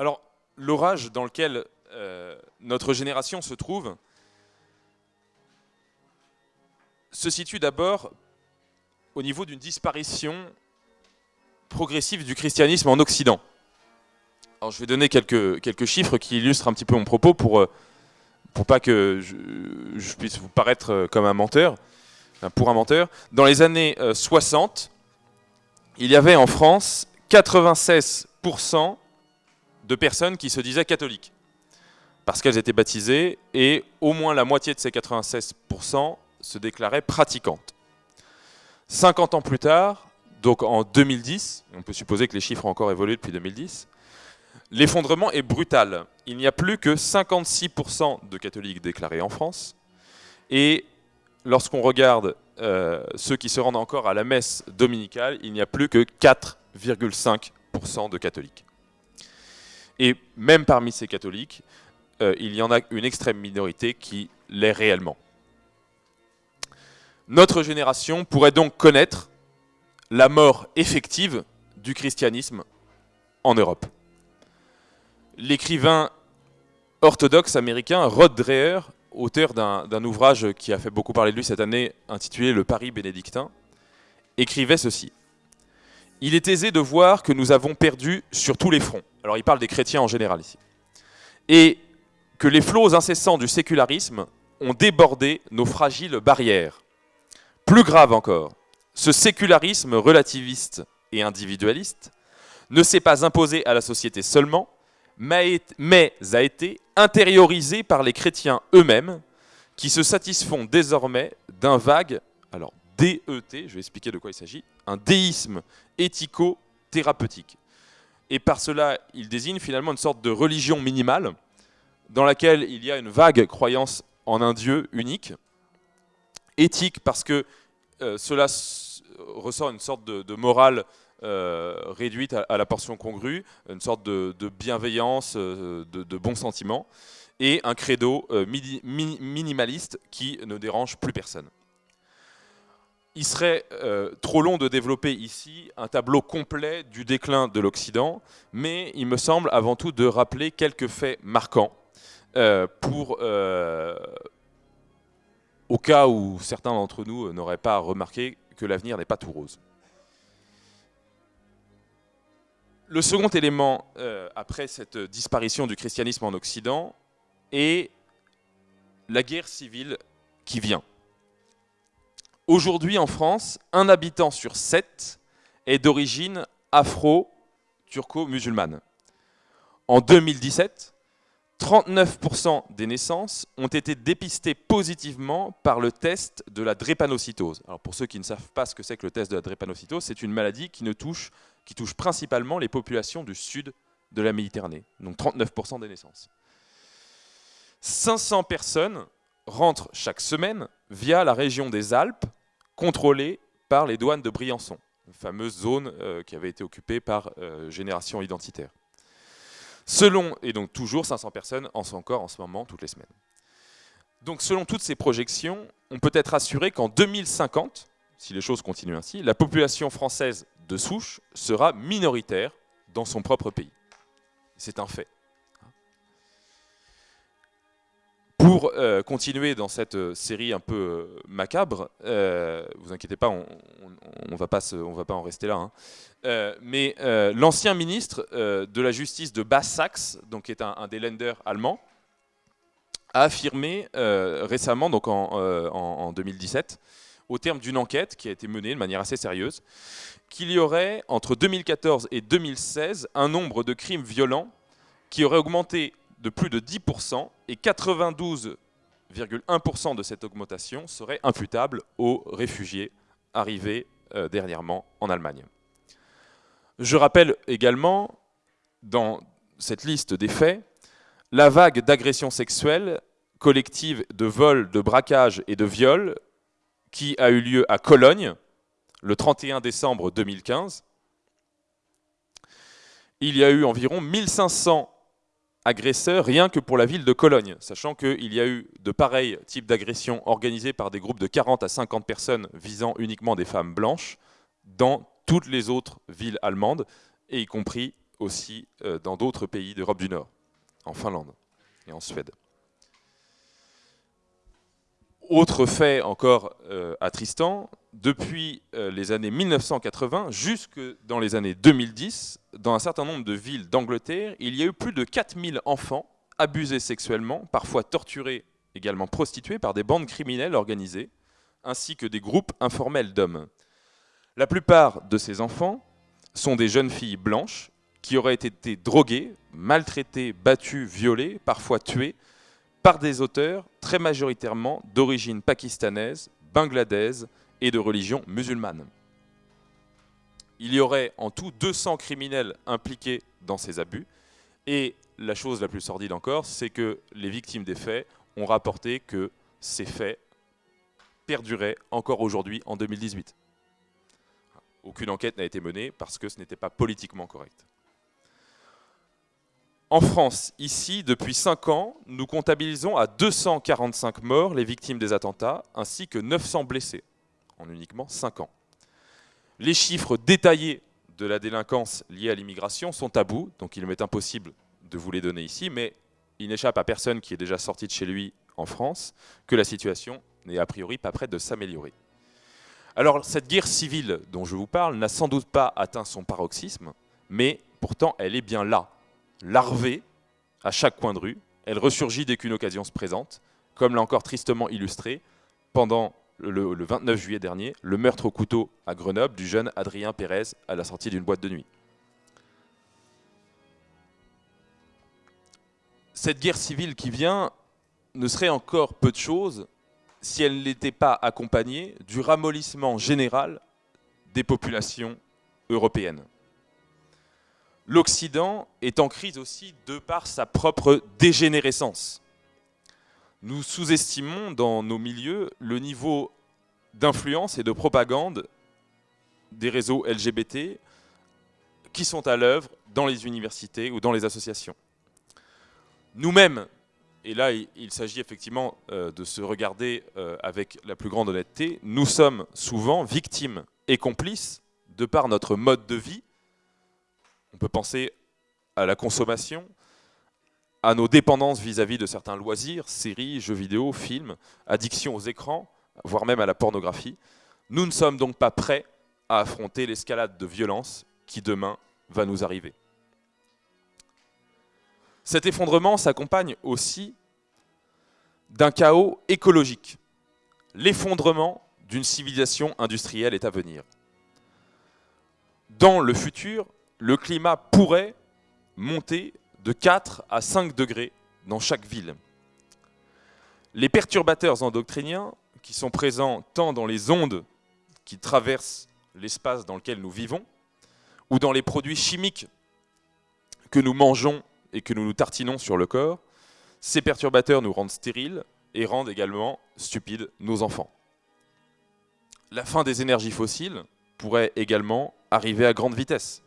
Alors, l'orage dans lequel euh, notre génération se trouve se situe d'abord au niveau d'une disparition progressive du christianisme en Occident. Alors, je vais donner quelques, quelques chiffres qui illustrent un petit peu mon propos pour, euh, pour pas que je, je puisse vous paraître euh, comme un menteur, pour un menteur. Dans les années euh, 60, il y avait en France 96% de personnes qui se disaient catholiques parce qu'elles étaient baptisées et au moins la moitié de ces 96% se déclaraient pratiquantes. 50 ans plus tard, donc en 2010, on peut supposer que les chiffres ont encore évolué depuis 2010, l'effondrement est brutal. Il n'y a plus que 56% de catholiques déclarés en France et lorsqu'on regarde euh, ceux qui se rendent encore à la messe dominicale, il n'y a plus que 4,5% de catholiques. Et même parmi ces catholiques, euh, il y en a une extrême minorité qui l'est réellement. Notre génération pourrait donc connaître la mort effective du christianisme en Europe. L'écrivain orthodoxe américain Rod Dreher, auteur d'un ouvrage qui a fait beaucoup parler de lui cette année, intitulé Le Paris bénédictin, écrivait ceci. Il est aisé de voir que nous avons perdu sur tous les fronts. Alors il parle des chrétiens en général ici. Et que les flots incessants du sécularisme ont débordé nos fragiles barrières. Plus grave encore, ce sécularisme relativiste et individualiste ne s'est pas imposé à la société seulement, mais a été intériorisé par les chrétiens eux-mêmes, qui se satisfont désormais d'un vague, DET, je vais expliquer de quoi il s'agit, un déisme éthico-thérapeutique. Et par cela, il désigne finalement une sorte de religion minimale, dans laquelle il y a une vague croyance en un Dieu unique, éthique parce que euh, cela ressort une sorte de, morale euh, réduite à, la portion congrue, une sorte de, bienveillance, euh, de, de, bons sentiments, et un credo minimaliste qui ne dérange plus personne. Il serait euh, trop long de développer ici un tableau complet du déclin de l'Occident, mais il me semble avant tout de rappeler quelques faits marquants euh, pour, euh, au cas où certains d'entre nous n'auraient pas remarqué que l'avenir n'est pas tout rose. Le second élément, après cette disparition du christianisme en Occident, est la guerre civile qui vient. Aujourd'hui en France, un habitant sur sept est d'origine afro-turco-musulmane. En 2017, 39% des naissances ont été dépistées positivement par le test de la drépanocytose. Alors pour ceux qui ne savent pas ce que c'est que le test de la drépanocytose, c'est une maladie qui, qui touche principalement les populations du sud de la Méditerranée, donc 39% des naissances. 500 personnes rentrent chaque semaine via la région des Alpes, contrôlée par les douanes de Briançon, une fameuse zone euh, qui avait été occupée par euh, Génération Identitaire. Selon, et donc toujours 500 personnes en sont encore en ce moment toutes les semaines. Donc selon toutes ces projections, on peut être assuré qu'en 2050, si les choses continuent ainsi, la population française de souche sera minoritaire dans son propre pays. C'est un fait. Pour euh, continuer dans cette euh, série un peu euh, macabre, vous inquiétez pas, on ne va, pas va pas en rester là. Hein. Mais l'ancien ministre de la justice de Basse-Saxe, donc qui est un, des lenders allemands, a affirmé récemment, donc en, en, en 2017, au terme d'une enquête qui a été menée de manière assez sérieuse, qu'il y aurait entre 2014 et 2016 un nombre de crimes violents qui aurait augmenté de plus de 10% et 92,1% de cette augmentation serait imputable aux réfugiés arrivés euh, dernièrement en Allemagne. Je rappelle également, dans cette liste des faits, la vague d'agressions sexuelles collectives de vols, de braquages et de viols qui a eu lieu à Cologne le 31 décembre 2015. Il y a eu environ 1500 agresseurs rien que pour la ville de Cologne, sachant qu'il y a eu de pareils types d'agressions organisées par des groupes de 40 à 50 personnes visant uniquement des femmes blanches dans toutes les autres villes allemandes, et y compris aussi dans d'autres pays d'Europe du Nord, en Finlande et en Suède. Autre fait encore attristant, depuis les années 1980 jusque dans les années 2010, dans un certain nombre de villes d'Angleterre, il y a eu plus de 4000 enfants abusés sexuellement, parfois torturés, également prostitués par des bandes criminelles organisées, ainsi que des groupes informels d'hommes. La plupart de ces enfants sont des jeunes filles blanches qui auraient été droguées, maltraitées, battues, violées, parfois tuées, par des auteurs très majoritairement d'origine pakistanaise, bangladaise et de religion musulmane. Il y aurait en tout 200 criminels impliqués dans ces abus. Et la chose la plus sordide encore, c'est que les victimes des faits ont rapporté que ces faits perduraient encore aujourd'hui en 2018. Aucune enquête n'a été menée parce que ce n'était pas politiquement correct. En France, ici, depuis 5 ans, nous comptabilisons à 245 morts les victimes des attentats, ainsi que 900 blessés, en uniquement 5 ans. Les chiffres détaillés de la délinquance liée à l'immigration sont tabous, donc il m'est impossible de vous les donner ici, mais il n'échappe à personne qui est déjà sorti de chez lui en France que la situation n'est a priori pas prête de s'améliorer. Alors cette guerre civile dont je vous parle n'a sans doute pas atteint son paroxysme, mais pourtant elle est bien là, larvée à chaque coin de rue, elle ressurgit dès qu'une occasion se présente, comme l'a encore tristement illustré pendant le, 29 juillet dernier, le meurtre au couteau à Grenoble du jeune Adrien Pérez à la sortie d'une boîte de nuit. Cette guerre civile qui vient ne serait encore peu de choses si elle n'était pas accompagnée du ramollissement général des populations européennes. L'Occident est en crise aussi de par sa propre dégénérescence nous sous-estimons dans nos milieux le niveau d'influence et de propagande des réseaux LGBT qui sont à l'œuvre dans les universités ou dans les associations. Nous-mêmes, et là il, s'agit effectivement euh, de se regarder euh, avec la plus grande honnêteté, nous sommes souvent victimes et complices de par notre mode de vie. On peut penser à la consommation, à nos dépendances vis-à-vis de certains loisirs, séries, jeux vidéo, films, addiction aux écrans, voire même à la pornographie. Nous ne sommes donc pas prêts à affronter l'escalade de violence qui demain va nous arriver. Cet effondrement s'accompagne aussi d'un chaos écologique. L'effondrement d'une civilisation industrielle est à venir. Dans le futur, le climat pourrait monter de 4 à 5 degrés dans chaque ville. Les perturbateurs endocriniens, qui sont présents tant dans les ondes qui traversent l'espace dans lequel nous vivons, ou dans les produits chimiques que nous mangeons et que nous nous tartinons sur le corps, ces perturbateurs nous rendent stériles et rendent également stupides nos enfants. La fin des énergies fossiles pourrait également arriver à grande vitesse.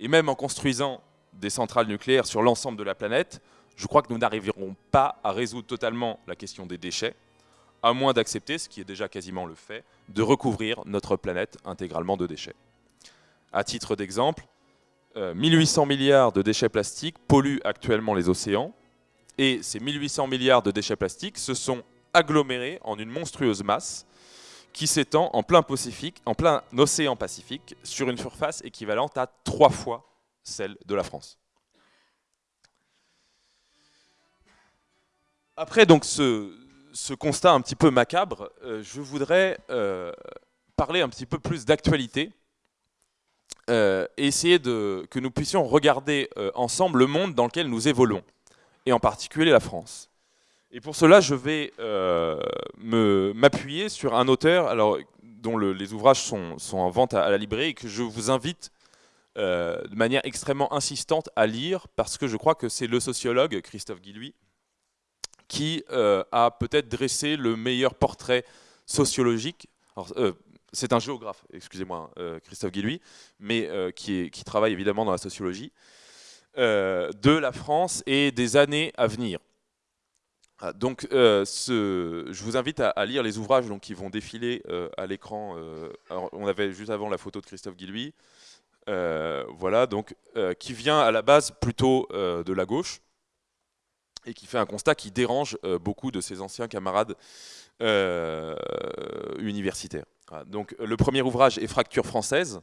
Et même en construisant des centrales nucléaires sur l'ensemble de la planète, je crois que nous n'arriverons pas à résoudre totalement la question des déchets, à moins d'accepter, ce qui est déjà quasiment le fait, de recouvrir notre planète intégralement de déchets. À titre d'exemple, 1800 euh, milliards de déchets plastiques polluent actuellement les océans, et ces 1800 milliards de déchets plastiques se sont agglomérés en une monstrueuse masse qui s'étend en plein Pacifique, en plein océan Pacifique, sur une surface équivalente à trois fois celle de la France. Après donc ce, constat un petit peu macabre, euh, je voudrais euh, parler un petit peu plus d'actualité euh, et essayer de, que nous puissions regarder ensemble le monde dans lequel nous évoluons, et en particulier la France. Et pour cela, je vais m'appuyer sur un auteur dont les ouvrages sont, sont, en vente à, la librairie et que je vous invite euh, de manière extrêmement insistante à lire, parce que je crois que c'est le sociologue, Christophe Guilluy, qui euh, a peut-être dressé le meilleur portrait sociologique. Euh, c'est un géographe, excusez-moi, Christophe Guilluy, mais qui, travaille évidemment dans la sociologie, de la France et des années à venir. Ah, donc, je vous invite à, lire les ouvrages donc, qui vont défiler à l'écran. on avait juste avant la photo de Christophe Guilluy. Voilà, donc, qui vient à la base plutôt de la gauche et qui fait un constat qui dérange beaucoup de ses anciens camarades universitaires. Donc le premier ouvrage est Fracture française,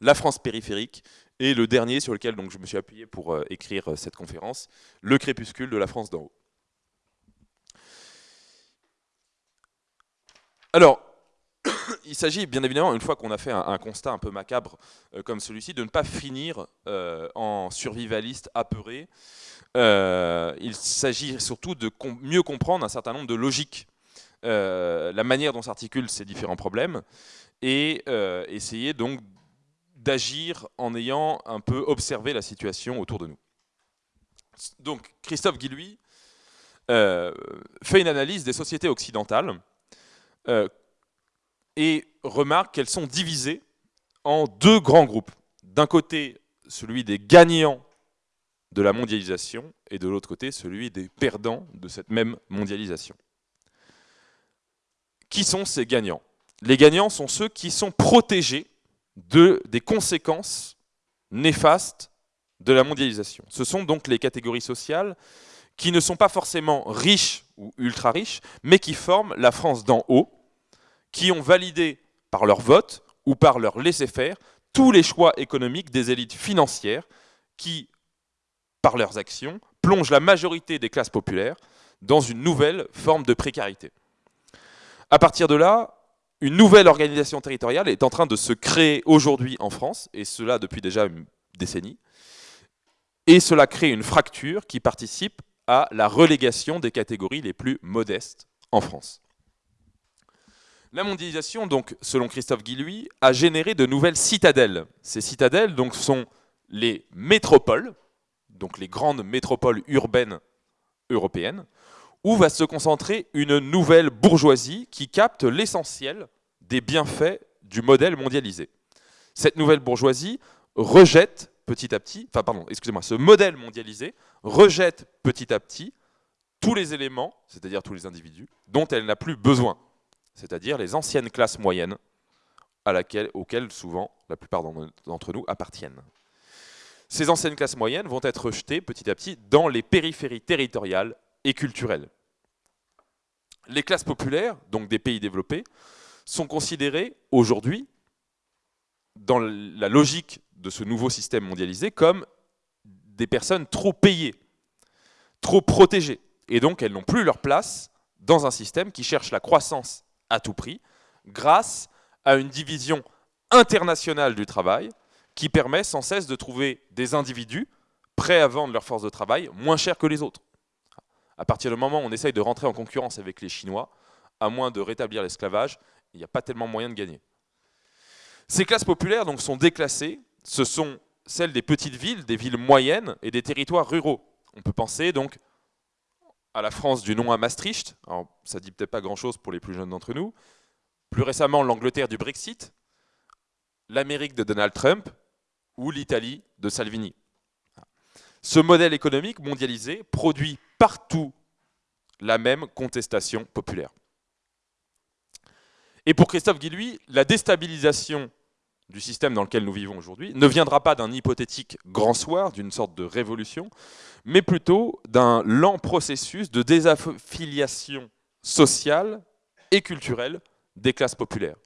la France périphérique, et le dernier sur lequel donc, je me suis appuyé pour euh, écrire euh, cette conférence, Le crépuscule de la France d'en haut. Alors, il s'agit bien évidemment, une fois qu'on a fait un, constat un peu macabre euh, comme celui-ci, de ne pas finir en survivaliste apeuré. il s'agit surtout de mieux comprendre un certain nombre de logiques, la manière dont s'articulent ces différents problèmes, et essayer donc d'agir en ayant un peu observé la situation autour de nous. Donc Christophe Guillouis euh, fait une analyse des sociétés occidentales euh, et remarque qu'elles sont divisées en deux grands groupes. D'un côté, celui des gagnants de la mondialisation et de l'autre côté, celui des perdants de cette même mondialisation. Qui sont ces gagnants? Les gagnants sont ceux qui sont protégés de, des conséquences néfastes de la mondialisation. Ce sont donc les catégories sociales qui ne sont pas forcément riches ou ultra riches, mais qui forment la France d'en haut, qui ont validé par leur vote ou par leur laisser-faire tous les choix économiques des élites financières qui, par leurs actions, plongent la majorité des classes populaires dans une nouvelle forme de précarité. À partir de là, une nouvelle organisation territoriale est en train de se créer aujourd'hui en France, et cela depuis déjà une décennie. Et cela crée une fracture qui participe à la relégation des catégories les plus modestes en France. La mondialisation, donc, selon Christophe Guillouis, a généré de nouvelles citadelles. Ces citadelles donc, sont les métropoles, donc les grandes métropoles urbaines européennes, où va se concentrer une nouvelle bourgeoisie qui capte l'essentiel des bienfaits du modèle mondialisé. Cette nouvelle bourgeoisie rejette petit à petit, enfin pardon, excusez-moi, ce modèle mondialisé rejette petit à petit tous les éléments, c'est-à-dire tous les individus, dont elle n'a plus besoin, c'est-à-dire les anciennes classes moyennes auxquelles souvent la plupart d'entre nous appartiennent. Ces anciennes classes moyennes vont être rejetées petit à petit dans les périphéries territoriales et culturelles. Les classes populaires, donc des pays développés, sont considérées aujourd'hui, dans la logique de ce nouveau système mondialisé, comme des personnes trop payées, trop protégées. Et donc elles n'ont plus leur place dans un système qui cherche la croissance à tout prix, grâce à une division internationale du travail qui permet sans cesse de trouver des individus prêts à vendre leur force de travail moins cher que les autres. À partir du moment où on essaye de rentrer en concurrence avec les Chinois, à moins de rétablir l'esclavage, il n'y a pas tellement moyen de gagner. Ces classes populaires donc, sont déclassées, ce sont celles des petites villes, des villes moyennes et des territoires ruraux. On peut penser donc à la France du nom à Maastricht, alors ça dit peut-être pas grand-chose pour les plus jeunes d'entre nous, plus récemment l'Angleterre du Brexit, l'Amérique de Donald Trump ou l'Italie de Salvini. Ce modèle économique mondialisé produit partout la même contestation populaire. Et pour Christophe Guillouis, la déstabilisation du système dans lequel nous vivons aujourd'hui ne viendra pas d'un hypothétique grand soir, d'une sorte de révolution, mais plutôt d'un lent processus de désaffiliation sociale et culturelle des classes populaires,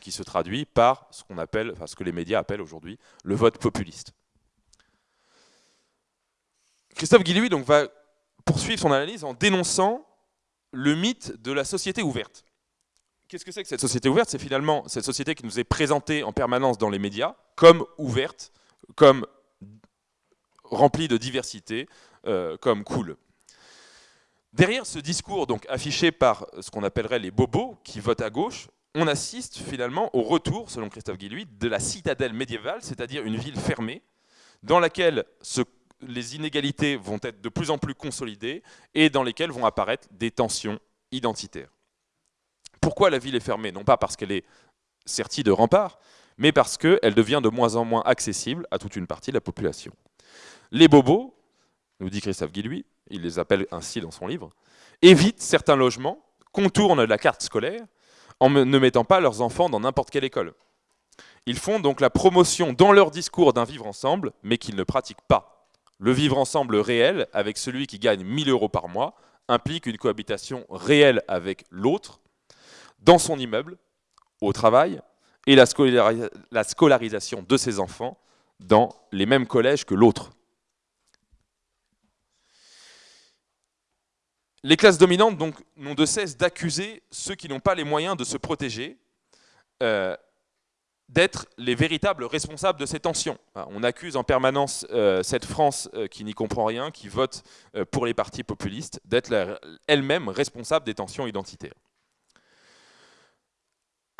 qui se traduit par ce qu'on appelle, enfin ce que les médias appellent aujourd'hui le vote populiste. Christophe Guillouis va poursuivre son analyse en dénonçant le mythe de la société ouverte. Qu'est-ce que c'est que cette société ouverte? C'est finalement cette société qui nous est présentée en permanence dans les médias comme ouverte, comme remplie de diversité, euh, comme cool. Derrière ce discours donc affiché par ce qu'on appellerait les bobos qui votent à gauche, on assiste finalement au retour, selon Christophe Guillouis, de la citadelle médiévale, c'est-à-dire une ville fermée, dans laquelle les inégalités vont être de plus en plus consolidées et dans lesquelles vont apparaître des tensions identitaires. Pourquoi la ville est fermée Non pas parce qu'elle est sertie de remparts, mais parce qu'elle devient de moins en moins accessible à toute une partie de la population. Les bobos, nous dit Christophe Guillouis, il les appelle ainsi dans son livre, évitent certains logements, contournent la carte scolaire, en ne mettant pas leurs enfants dans n'importe quelle école. Ils font donc la promotion dans leur discours d'un vivre ensemble, mais qu'ils ne pratiquent pas. Le vivre ensemble réel, avec celui qui gagne 1000 euros par mois, implique une cohabitation réelle avec l'autre, dans son immeuble, au travail, et la, scolarisation de ses enfants dans les mêmes collèges que l'autre. Les classes dominantes n'ont de cesse d'accuser ceux qui n'ont pas les moyens de se protéger euh, d'être les véritables responsables de ces tensions. On accuse en permanence euh, cette France euh, qui n'y comprend rien, qui vote pour les partis populistes, d'être elle-même responsable des tensions identitaires.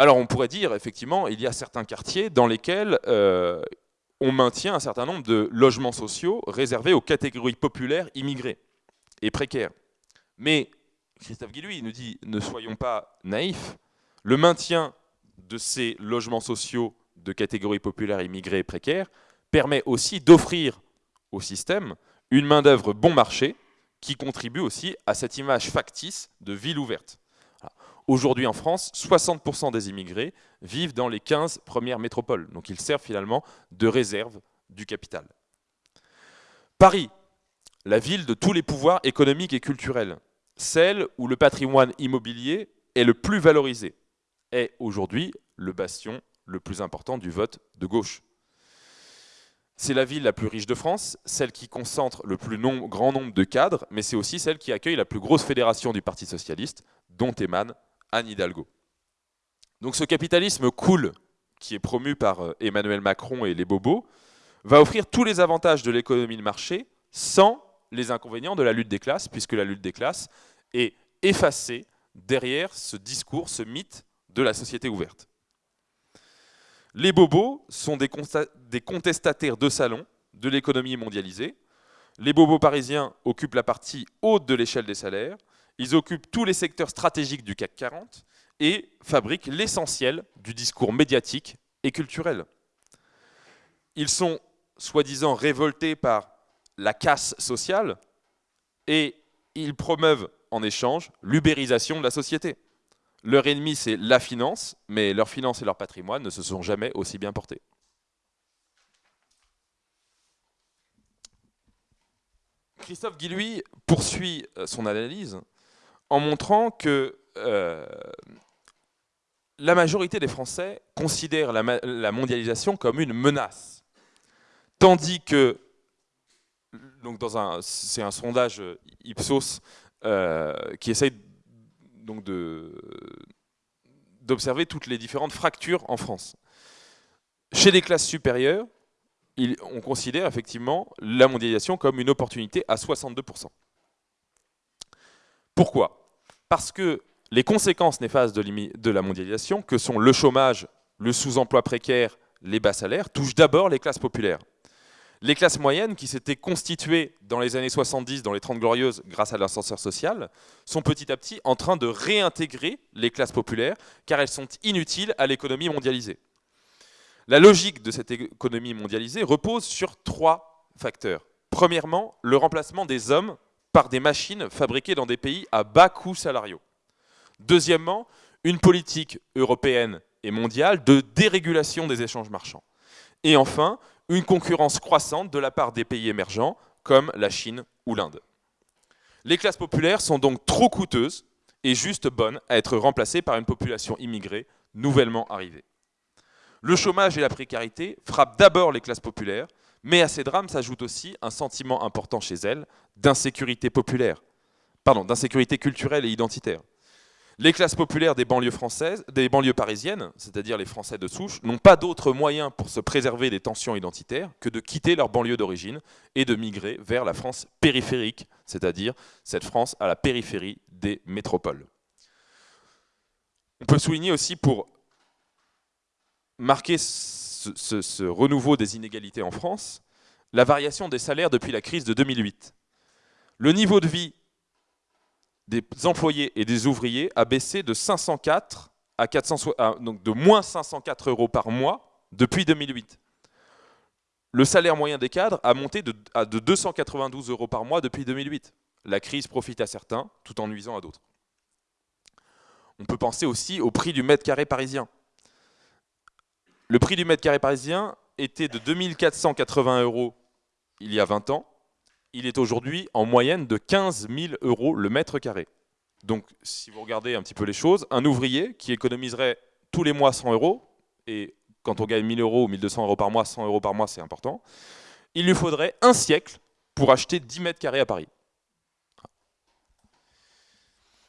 Alors on pourrait dire, effectivement, il y a certains quartiers dans lesquels on maintient un certain nombre de logements sociaux réservés aux catégories populaires immigrées et précaires. Mais Christophe Guillouis nous dit, ne soyons pas naïfs, le maintien de ces logements sociaux de catégories populaires immigrées et précaires permet aussi d'offrir au système une main-d'œuvre bon marché qui contribue aussi à cette image factice de ville ouverte. Aujourd'hui en France, 60% des immigrés vivent dans les 15 premières métropoles, donc ils servent finalement de réserve du capital. Paris, la ville de tous les pouvoirs économiques et culturels, celle où le patrimoine immobilier est le plus valorisé, est aujourd'hui le bastion le plus important du vote de gauche. C'est la ville la plus riche de France, celle qui concentre le plus grand nombre de cadres, mais c'est aussi celle qui accueille la plus grosse fédération du Parti Socialiste, dont émane Anne Hidalgo. Donc ce capitalisme cool, qui est promu par euh, Emmanuel Macron et les bobos, va offrir tous les avantages de l'économie de marché sans les inconvénients de la lutte des classes, puisque la lutte des classes est effacée derrière ce discours, ce mythe de la société ouverte. Les bobos sont des, contestataires de salon de l'économie mondialisée. Les bobos parisiens occupent la partie haute de l'échelle des salaires. Ils occupent tous les secteurs stratégiques du CAC 40 et fabriquent l'essentiel du discours médiatique et culturel. Ils sont soi-disant révoltés par la casse sociale et ils promeuvent en échange l'ubérisation de la société. Leur ennemi, c'est la finance, mais leur finance et leur patrimoine ne se sont jamais aussi bien portés. Christophe Guillouis poursuit euh, son analyse en montrant que euh, la majorité des Français considèrent la, mondialisation comme une menace, tandis que, c'est un sondage Ipsos euh, qui essaye donc d'observer toutes les différentes fractures en France. Chez les classes supérieures, on considère effectivement la mondialisation comme une opportunité à 62%. Pourquoi? Parce que les conséquences néfastes de, la mondialisation, que sont le chômage, le sous-emploi précaire, les bas salaires, touchent d'abord les classes populaires. Les classes moyennes, qui s'étaient constituées dans les années 70, dans les 30 glorieuses, grâce à l'ascenseur social, sont petit à petit en train de réintégrer les classes populaires, car elles sont inutiles à l'économie mondialisée. La logique de cette économie mondialisée repose sur trois facteurs. Premièrement, le remplacement des hommes par des machines fabriquées dans des pays à bas coûts salariaux. Deuxièmement, une politique européenne et mondiale de dérégulation des échanges marchands. Et enfin, une concurrence croissante de la part des pays émergents comme la Chine ou l'Inde. Les classes populaires sont donc trop coûteuses et juste bonnes à être remplacées par une population immigrée nouvellement arrivée. Le chômage et la précarité frappent d'abord les classes populaires, mais à ces drames s'ajoute aussi un sentiment important chez elles d'insécurité populaire, pardon, d'insécurité culturelle et identitaire. Les classes populaires des banlieues françaises, des banlieues parisiennes, c'est-à-dire les Français de souche, n'ont pas d'autre moyen pour se préserver des tensions identitaires que de quitter leur banlieue d'origine et de migrer vers la France périphérique, c'est-à-dire cette France à la périphérie des métropoles. On peut souligner aussi pour marquer ce, renouveau des inégalités en France, la variation des salaires depuis la crise de 2008. Le niveau de vie des employés et des ouvriers a baissé de 504 à 400, donc de moins 504 euros par mois depuis 2008. Le salaire moyen des cadres a monté de, à de 292 euros par mois depuis 2008. La crise profite à certains, tout en nuisant à d'autres. On peut penser aussi au prix du mètre carré parisien. Le prix du mètre carré parisien était de 2480 euros il y a 20 ans. Il est aujourd'hui en moyenne de 15 000 euros le mètre carré. Donc, si vous regardez un petit peu les choses, un ouvrier qui économiserait tous les mois 100 euros, et quand on gagne 1000 euros ou 1200 euros par mois, 100 euros par mois, c'est important, il lui faudrait un siècle pour acheter 10 mètres carrés à Paris.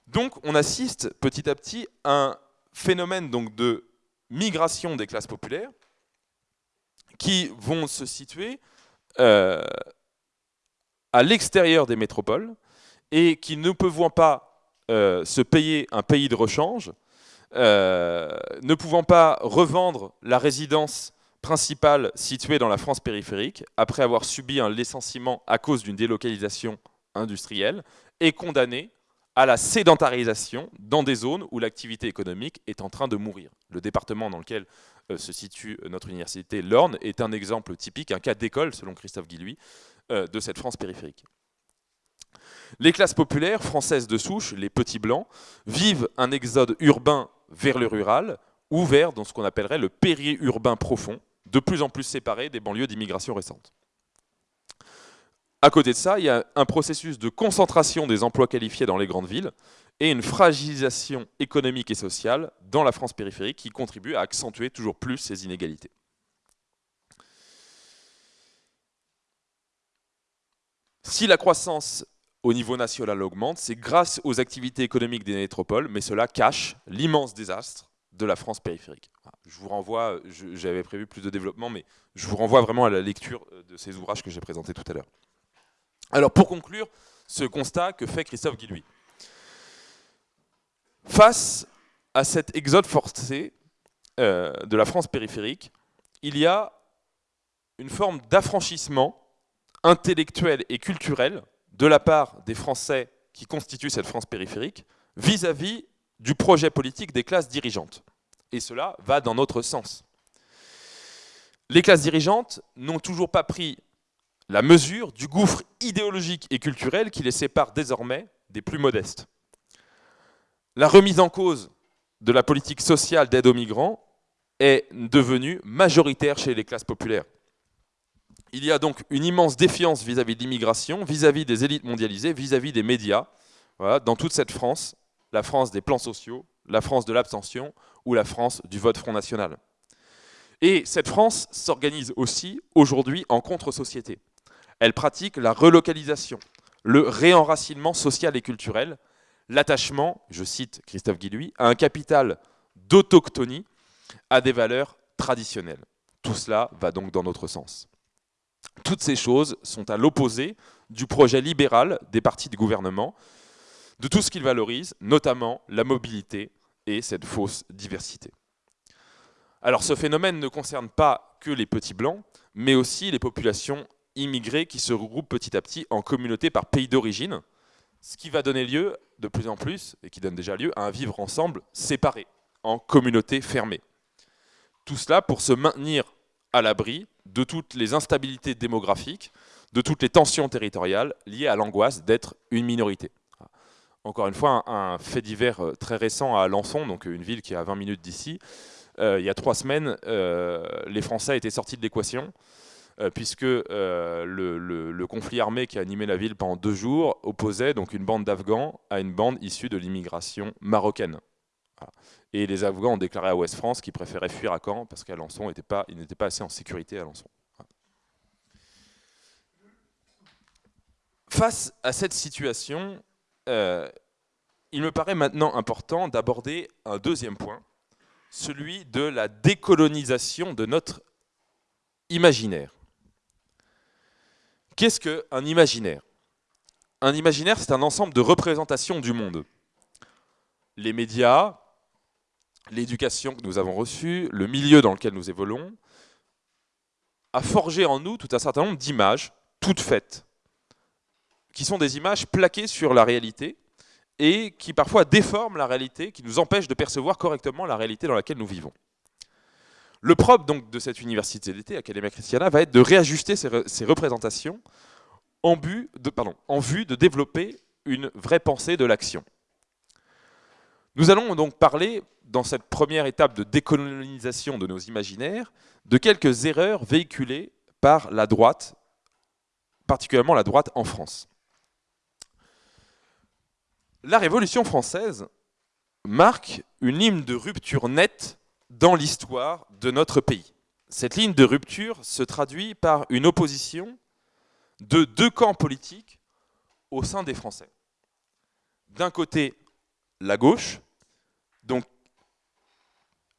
Donc, on assiste petit à petit à un phénomène donc, de migration des classes populaires qui vont se situer euh, à l'extérieur des métropoles et qui ne pouvant pas euh, se payer un pays de rechange, euh, ne pouvant pas revendre la résidence principale située dans la France périphérique, après avoir subi un licenciement à cause d'une délocalisation industrielle, est condamné à la sédentarisation dans des zones où l'activité économique est en train de mourir. Le département dans lequel euh, se situe notre université, l'Orne, est un exemple typique, un cas d'école, selon Christophe Guilluy, euh, de cette France périphérique. Les classes populaires françaises de souche, les petits blancs, vivent un exode urbain vers le rural ou vers dans ce qu'on appellerait le périurbain profond, de plus en plus séparé des banlieues d'immigration récentes. À côté de ça, il y a un processus de concentration des emplois qualifiés dans les grandes villes et une fragilisation économique et sociale dans la France périphérique qui contribue à accentuer toujours plus ces inégalités. Si la croissance au niveau national augmente, c'est grâce aux activités économiques des métropoles, mais cela cache l'immense désastre de la France périphérique. Je vous renvoie, j'avais prévu plus de développement, mais je vous renvoie vraiment à la lecture de ces ouvrages que j'ai présentés tout à l'heure. Alors pour conclure ce constat que fait Christophe Guillouis. Face à cet exode forcé euh, de la France périphérique, il y a une forme d'affranchissement intellectuel et culturel de la part des Français qui constituent cette France périphérique vis-à-vis du projet politique des classes dirigeantes. Et cela va dans notre sens. Les classes dirigeantes n'ont toujours pas pris la mesure du gouffre idéologique et culturel qui les sépare désormais des plus modestes. La remise en cause de la politique sociale d'aide aux migrants est devenue majoritaire chez les classes populaires. Il y a donc une immense défiance vis-à-vis de l'immigration, vis-à-vis des élites mondialisées, vis-à-vis des médias, dans toute cette France, la France des plans sociaux, la France de l'abstention ou la France du vote Front National. Et cette France s'organise aussi aujourd'hui en contre-société. Elle pratique la relocalisation, le réenracinement social et culturel, l'attachement, je cite Christophe Guilluy, à un capital d'autochtonie, à des valeurs traditionnelles. Tout cela va donc dans notre sens. Toutes ces choses sont à l'opposé du projet libéral des partis de gouvernement, de tout ce qu'ils valorisent, notamment la mobilité et cette fausse diversité. Alors ce phénomène ne concerne pas que les petits blancs, mais aussi les populations immigrés qui se regroupent petit à petit en communautés par pays d'origine, ce qui va donner lieu de plus en plus, et qui donne déjà lieu, à un vivre ensemble séparé, en communautés fermées. Tout cela pour se maintenir à l'abri de toutes les instabilités démographiques, de toutes les tensions territoriales liées à l'angoisse d'être une minorité. Encore une fois, un, fait divers euh, très récent à Alençon, donc une ville qui est à 20 minutes d'ici. Euh, il y a trois semaines, euh, les Français étaient sortis de l'équation puisque euh, le, conflit armé qui a animé la ville pendant deux jours opposait donc une bande d'Afghans à une bande issue de l'immigration marocaine. Et les Afghans ont déclaré à Ouest France qu'ils préféraient fuir à Caen parce qu'Alençon n'était pas, pas assez en sécurité à Alençon. Face à cette situation, euh, il me paraît maintenant important d'aborder un deuxième point, celui de la décolonisation de notre imaginaire. Qu'est-ce qu'un imaginaire? Un imaginaire, c'est un ensemble de représentations du monde. Les médias, l'éducation que nous avons reçue, le milieu dans lequel nous évoluons, a forgé en nous tout un certain nombre d'images, toutes faites, qui sont des images plaquées sur la réalité et qui parfois déforment la réalité, qui nous empêchent de percevoir correctement la réalité dans laquelle nous vivons. Le propre donc, de cette université d'été, Academia Christiana, va être de réajuster ces, représentations en, vue de développer une vraie pensée de l'action. Nous allons donc parler, dans cette première étape de décolonisation de nos imaginaires, de quelques erreurs véhiculées par la droite, particulièrement la droite en France. La Révolution française marque une ligne de rupture nette dans l'histoire de notre pays. Cette ligne de rupture se traduit par une opposition de deux camps politiques au sein des Français. D'un côté, la gauche, donc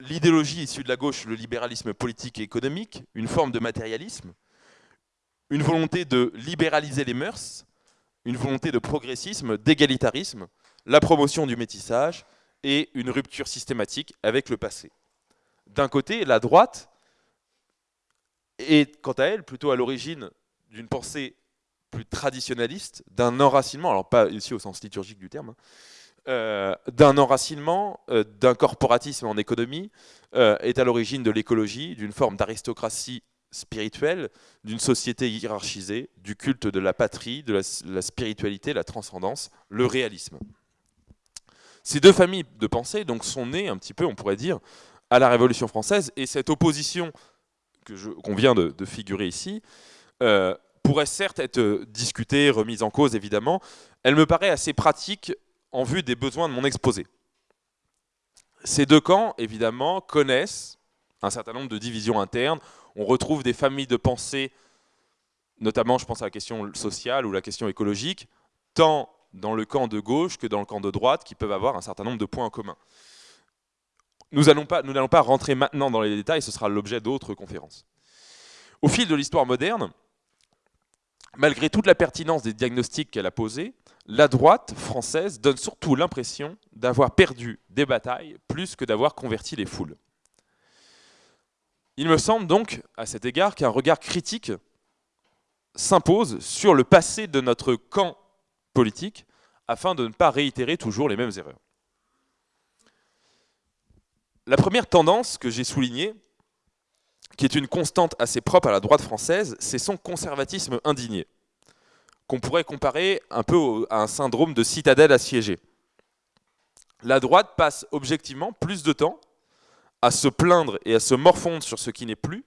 l'idéologie issue de la gauche, le libéralisme politique et économique, une forme de matérialisme, une volonté de libéraliser les mœurs, une volonté de progressisme, d'égalitarisme, la promotion du métissage et une rupture systématique avec le passé. D'un côté, la droite est, quant à elle, plutôt à l'origine d'une pensée plus traditionnaliste, d'un enracinement, alors pas ici au sens liturgique du terme, hein, euh, d'un enracinement, euh, d'un corporatisme en économie, euh, est à l'origine de l'écologie, d'une forme d'aristocratie spirituelle, d'une société hiérarchisée, du culte de la patrie, de la, spiritualité, la transcendance, le réalisme. Ces deux familles de pensée donc, sont nées un petit peu, on pourrait dire, à la Révolution française, et cette opposition qu'on vient de, figurer ici pourrait certes être discutée, remise en cause évidemment, elle me paraît assez pratique en vue des besoins de mon exposé. Ces deux camps, évidemment, connaissent un certain nombre de divisions internes. On retrouve des familles de pensée, notamment je pense à la question sociale ou la question écologique, tant dans le camp de gauche que dans le camp de droite, qui peuvent avoir un certain nombre de points en commun. Nous n'allons pas, rentrer maintenant dans les détails, ce sera l'objet d'autres conférences. Au fil de l'histoire moderne, malgré toute la pertinence des diagnostics qu'elle a posés, la droite française donne surtout l'impression d'avoir perdu des batailles plus que d'avoir converti les foules. Il me semble donc, à cet égard, qu'un regard critique s'impose sur le passé de notre camp politique afin de ne pas réitérer toujours les mêmes erreurs. La première tendance que j'ai soulignée, qui est une constante assez propre à la droite française, c'est son conservatisme indigné qu'on pourrait comparer un peu à un syndrome de citadelle assiégée. La droite passe objectivement plus de temps à se plaindre et à se morfondre sur ce qui n'est plus,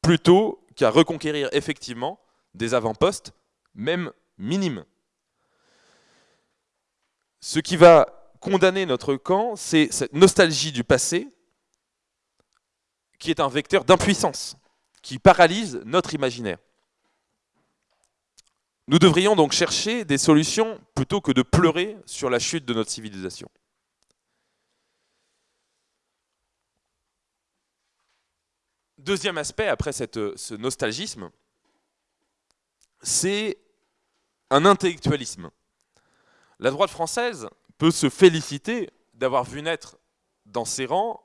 plutôt qu'à reconquérir effectivement des avant-postes, même minimes. Ce qui va condamner notre camp, c'est cette nostalgie du passé, qui est un vecteur d'impuissance, qui paralyse notre imaginaire. Nous devrions donc chercher des solutions plutôt que de pleurer sur la chute de notre civilisation. Deuxième aspect, après ce nostalgisme, c'est un intellectualisme. La droite française peut se féliciter d'avoir vu naître dans ses rangs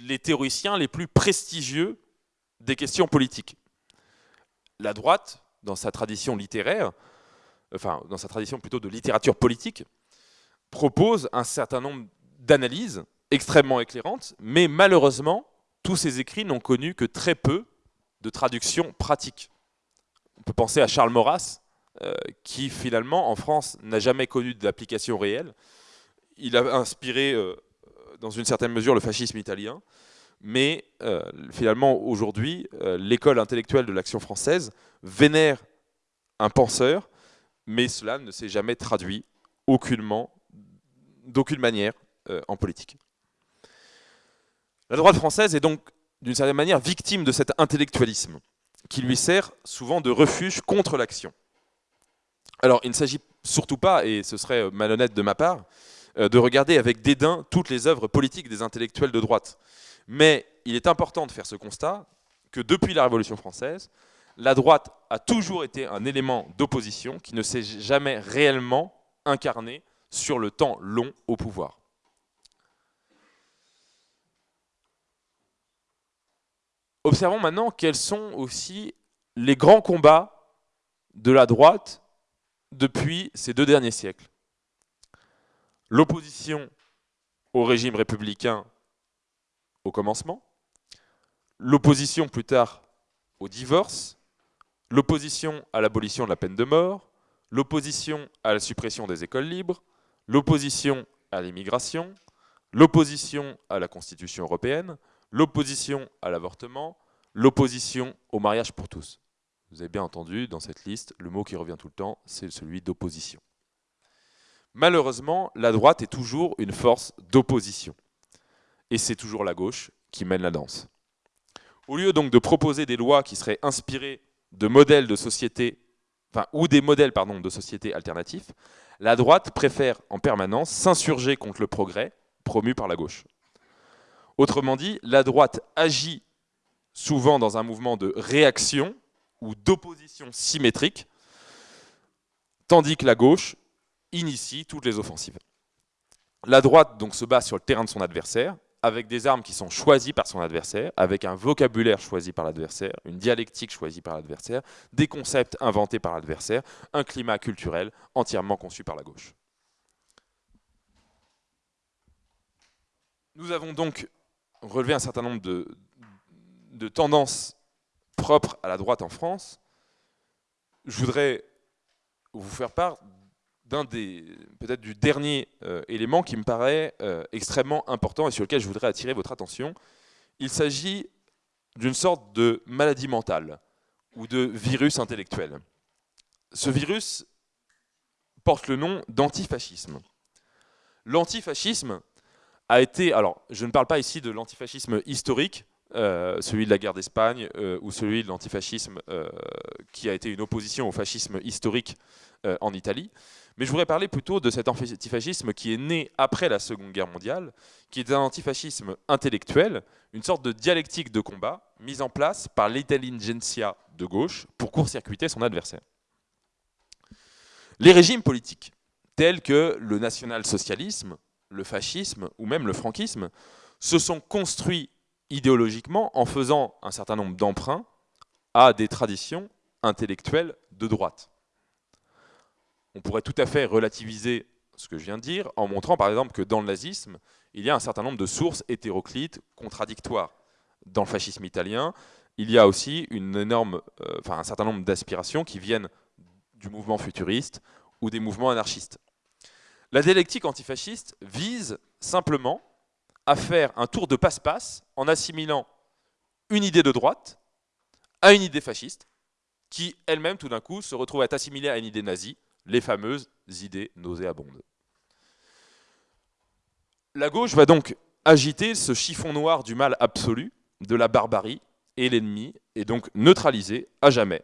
les théoriciens les plus prestigieux des questions politiques. La droite dans sa tradition littéraire, enfin dans sa tradition plutôt de littérature politique, propose un certain nombre d'analyses extrêmement éclairantes, mais malheureusement, tous ces écrits n'ont connu que très peu de traductions pratiques. On peut penser à Charles Maurras, euh, qui finalement, en France, n'a jamais connu d'application réelle. Il a inspiré, euh, dans une certaine mesure, le fascisme italien, mais euh, finalement, aujourd'hui, l'école intellectuelle de l'action française vénère un penseur, mais cela ne s'est jamais traduit aucunement, d'aucune manière en politique. La droite française est donc d'une certaine manière victime de cet intellectualisme qui lui sert souvent de refuge contre l'action. Alors il ne s'agit surtout pas, et ce serait malhonnête de ma part, euh, de regarder avec dédain toutes les œuvres politiques des intellectuels de droite. Mais il est important de faire ce constat que depuis la Révolution française, la droite a toujours été un élément d'opposition qui ne s'est jamais réellement incarné sur le temps long au pouvoir. Observons maintenant quels sont aussi les grands combats de la droite depuis ces deux derniers siècles. L'opposition au régime républicain au commencement, l'opposition plus tard au divorce, l'opposition à l'abolition de la peine de mort, l'opposition à la suppression des écoles libres, l'opposition à l'immigration, l'opposition à la Constitution européenne, l'opposition à l'avortement, l'opposition au mariage pour tous. Vous avez bien entendu, dans cette liste, le mot qui revient tout le temps, c'est celui d'opposition. Malheureusement, la droite est toujours une force d'opposition. Et c'est toujours la gauche qui mène la danse. Au lieu donc de proposer des lois qui seraient inspirées de modèles de société, enfin, ou des modèles pardon, de société alternatifs, la droite préfère en permanence s'insurger contre le progrès promu par la gauche. Autrement dit, la droite agit souvent dans un mouvement de réaction ou d'opposition symétrique, tandis que la gauche initie toutes les offensives. La droite donc se bat sur le terrain de son adversaire, avec des armes qui sont choisies par son adversaire, avec un vocabulaire choisi par l'adversaire, une dialectique choisie par l'adversaire, des concepts inventés par l'adversaire, un climat culturel entièrement conçu par la gauche. Nous avons donc relevé un certain nombre de, de tendances propres à la droite en France. Je voudrais vous faire part d'un des, peut-être du dernier euh, élément qui me paraît euh, extrêmement important et sur lequel je voudrais attirer votre attention. Il s'agit d'une sorte de maladie mentale ou de virus intellectuel. Ce virus porte le nom d'antifascisme. L'antifascisme a été, alors je ne parle pas ici de l'antifascisme historique, euh, celui de la guerre d'Espagne ou celui de l'antifascisme qui a été une opposition au fascisme historique en Italie, mais je voudrais parler plutôt de cet antifascisme qui est né après la Seconde Guerre mondiale, qui est un antifascisme intellectuel, une sorte de dialectique de combat mise en place par l'intelligentsia de gauche pour court-circuiter son adversaire. Les régimes politiques, tels que le national-socialisme, le fascisme ou même le franquisme, se sont construits idéologiquement en faisant un certain nombre d'emprunts à des traditions intellectuelles de droite on pourrait tout à fait relativiser ce que je viens de dire en montrant par exemple que dans le nazisme, il y a un certain nombre de sources hétéroclites, contradictoires. Dans le fascisme italien, il y a aussi énorme, euh, un certain nombre d'aspirations qui viennent du mouvement futuriste ou des mouvements anarchistes. La dialectique antifasciste vise simplement à faire un tour de passe-passe en assimilant une idée de droite à une idée fasciste, qui elle-même tout d'un coup se retrouve à être assimilée à une idée nazie, les fameuses idées nauséabondes. La gauche va donc agiter ce chiffon noir du mal absolu, de la barbarie et l'ennemi, et donc neutraliser à jamais.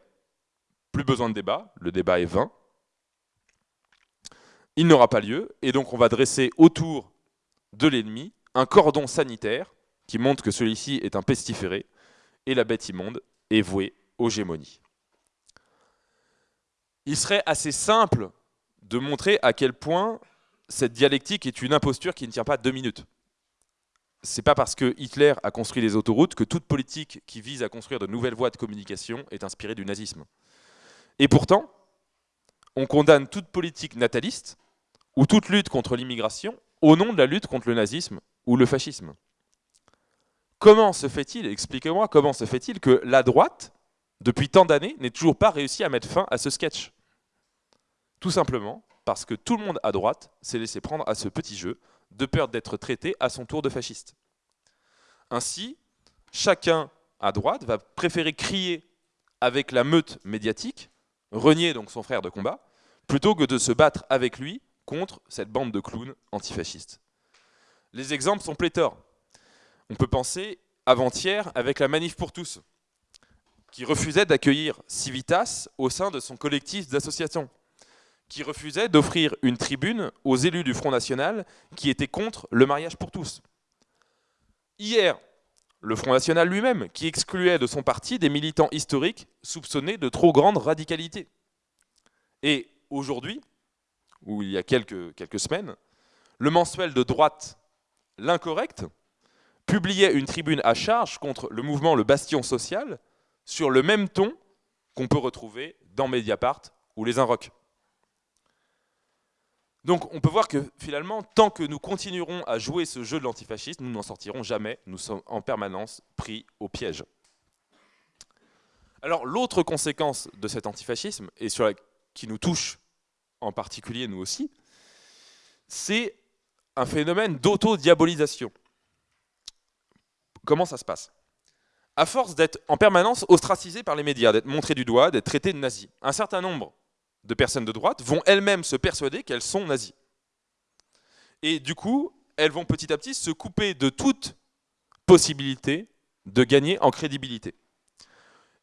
Plus besoin de débat, le débat est vain. Il n'aura pas lieu, et donc on va dresser autour de l'ennemi un cordon sanitaire qui montre que celui-ci est un pestiféré, et la bête immonde est vouée aux gémonies il serait assez simple de montrer à quel point cette dialectique est une imposture qui ne tient pas deux minutes. C'est pas parce que Hitler a construit les autoroutes que toute politique qui vise à construire de nouvelles voies de communication est inspirée du nazisme. Et pourtant, on condamne toute politique nataliste ou toute lutte contre l'immigration au nom de la lutte contre le nazisme ou le fascisme. Comment se fait-il, expliquez-moi, comment se fait-il que la droite depuis tant d'années, n'ait toujours pas réussi à mettre fin à ce sketch? Tout simplement parce que tout le monde à droite s'est laissé prendre à ce petit jeu, de peur d'être traité à son tour de fasciste. Ainsi, chacun à droite va préférer crier avec la meute médiatique, renier donc son frère de combat, plutôt que de se battre avec lui contre cette bande de clowns antifascistes. Les exemples sont pléthores. On peut penser avant-hier avec la manif pour tous, qui refusait d'accueillir Civitas au sein de son collectif d'associations, qui refusait d'offrir une tribune aux élus du Front National qui étaient contre le mariage pour tous. Hier, le Front National lui-même, qui excluait de son parti des militants historiques soupçonnés de trop grande radicalité. Et aujourd'hui, ou il y a quelques, quelques semaines, le mensuel de droite L'Incorrect publiait une tribune à charge contre le mouvement Le Bastion Social, sur le même ton qu'on peut retrouver dans Mediapart ou les Inrocks. Donc on peut voir que finalement, tant que nous continuerons à jouer ce jeu de l'antifascisme, nous n'en sortirons jamais, nous sommes en permanence pris au piège. Alors l'autre conséquence de cet antifascisme, et sur qui nous touche en particulier nous aussi, c'est un phénomène d'auto-diabolisation. Comment ça se passe? À force d'être en permanence ostracisé par les médias, d'être montré du doigt, d'être traité de nazi, un certain nombre de personnes de droite vont elles-mêmes se persuader qu'elles sont nazies. Et du coup, elles vont petit à petit se couper de toute possibilité de gagner en crédibilité.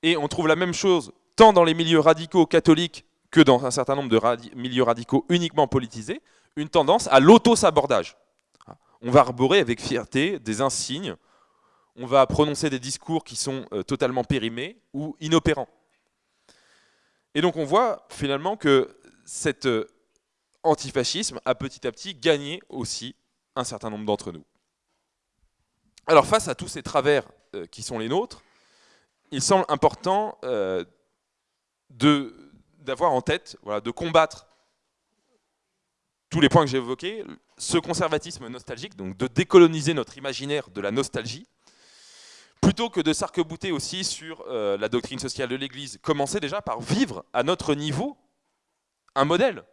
Et on trouve la même chose tant dans les milieux radicaux catholiques que dans un certain nombre de milieux radicaux uniquement politisés, une tendance à l'auto-sabordage. On va arborer avec fierté des insignes, on va prononcer des discours qui sont euh, totalement périmés ou inopérants. Et donc on voit finalement que cet euh, antifascisme a petit à petit gagné aussi un certain nombre d'entre nous. Alors face à tous ces travers euh, qui sont les nôtres, il semble important d'avoir en tête, de combattre tous les points que j'ai évoqués, ce conservatisme nostalgique, donc de décoloniser notre imaginaire de la nostalgie, plutôt que de s'arc-bouter aussi sur euh, la doctrine sociale de l'Église, commencer déjà par vivre à notre niveau un modèle,